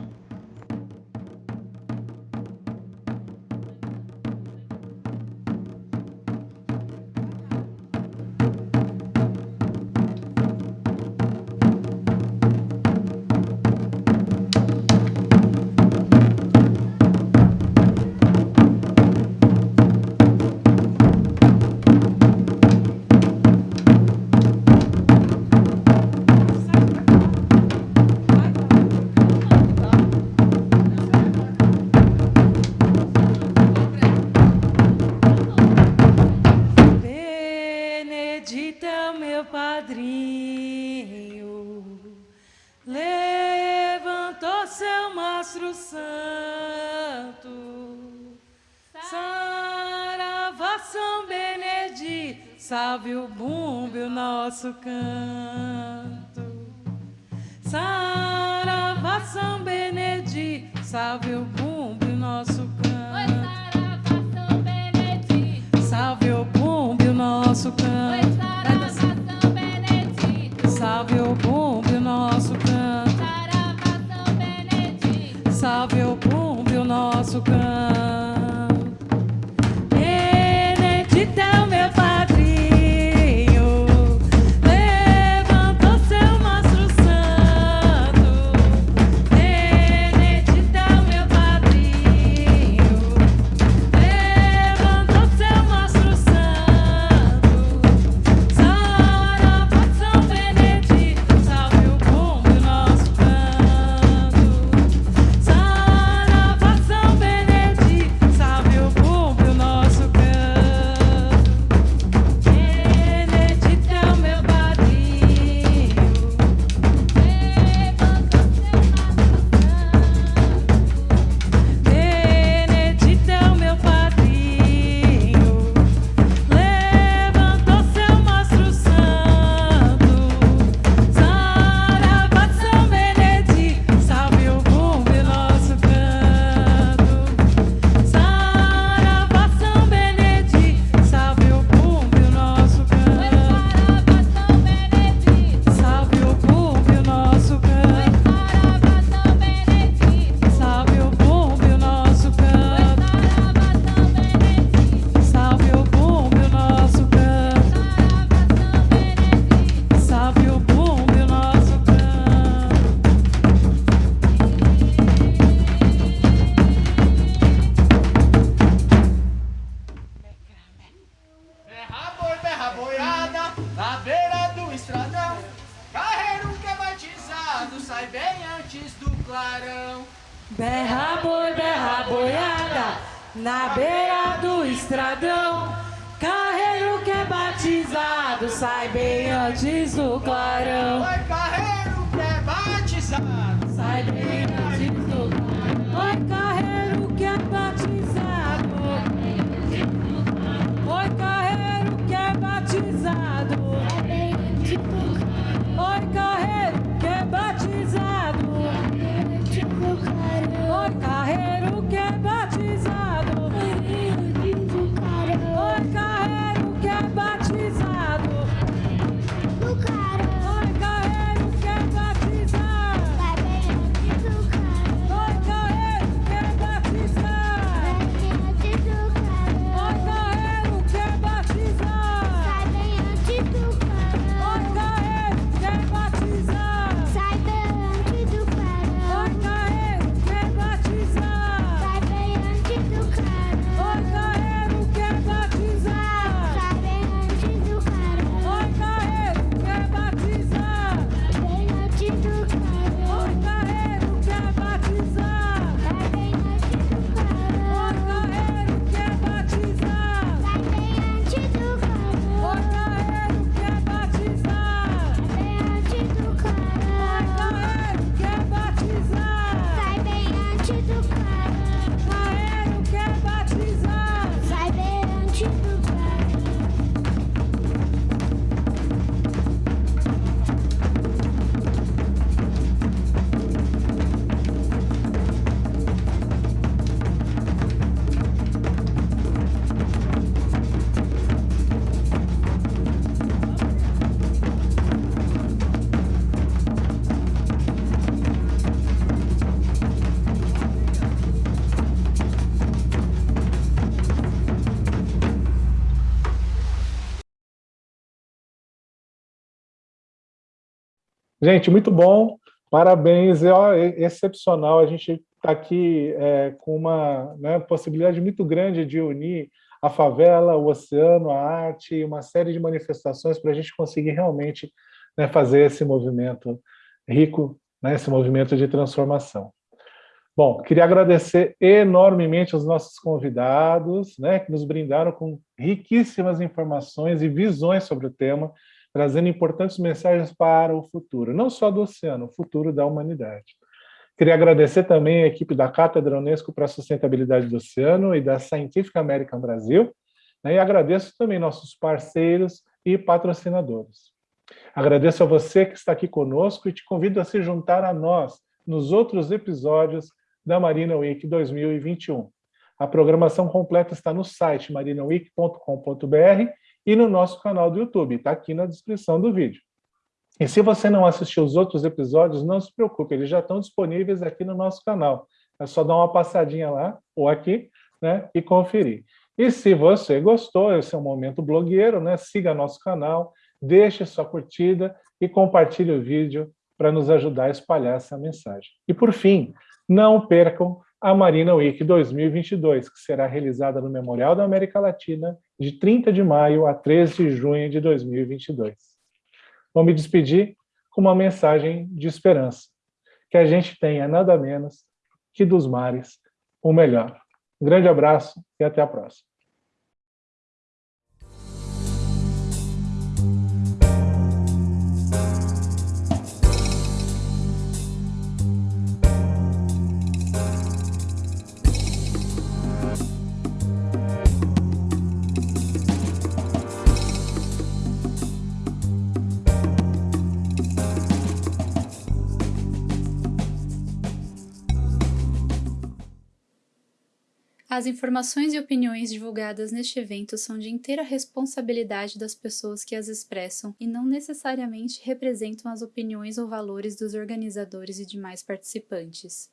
Gente, muito bom, parabéns, é ó, é excepcional. A gente está aqui é, com uma né, possibilidade muito grande de unir a favela, o oceano, a arte uma série de manifestações para a gente conseguir realmente né, fazer esse movimento rico, né, esse movimento de transformação. Bom, queria agradecer enormemente aos nossos convidados, né, que nos brindaram com riquíssimas informações e visões sobre o tema, trazendo importantes mensagens para o futuro, não só do oceano, o futuro da humanidade. Queria agradecer também a equipe da Cátedra Unesco para a Sustentabilidade do Oceano e da Scientific American Brasil, né, e agradeço também nossos parceiros e patrocinadores. Agradeço a você que está aqui conosco e te convido a se juntar a nós nos outros episódios da Marina Week 2021. A programação completa está no site marinaweek.com.br e no nosso canal do YouTube, está aqui na descrição do vídeo. E se você não assistiu os outros episódios, não se preocupe, eles já estão disponíveis aqui no nosso canal. É só dar uma passadinha lá, ou aqui, né, e conferir. E se você gostou, esse é um momento blogueiro, né, siga nosso canal, deixe sua curtida e compartilhe o vídeo para nos ajudar a espalhar essa mensagem. E por fim, não percam a Marina Week 2022, que será realizada no Memorial da América Latina de 30 de maio a 13 de junho de 2022. Vou me despedir com uma mensagem de esperança, que a gente tenha nada menos que dos mares o melhor. Um grande abraço e até a próxima. As informações e opiniões divulgadas neste evento são de inteira responsabilidade das pessoas que as expressam e não necessariamente representam as opiniões ou valores dos organizadores e demais participantes.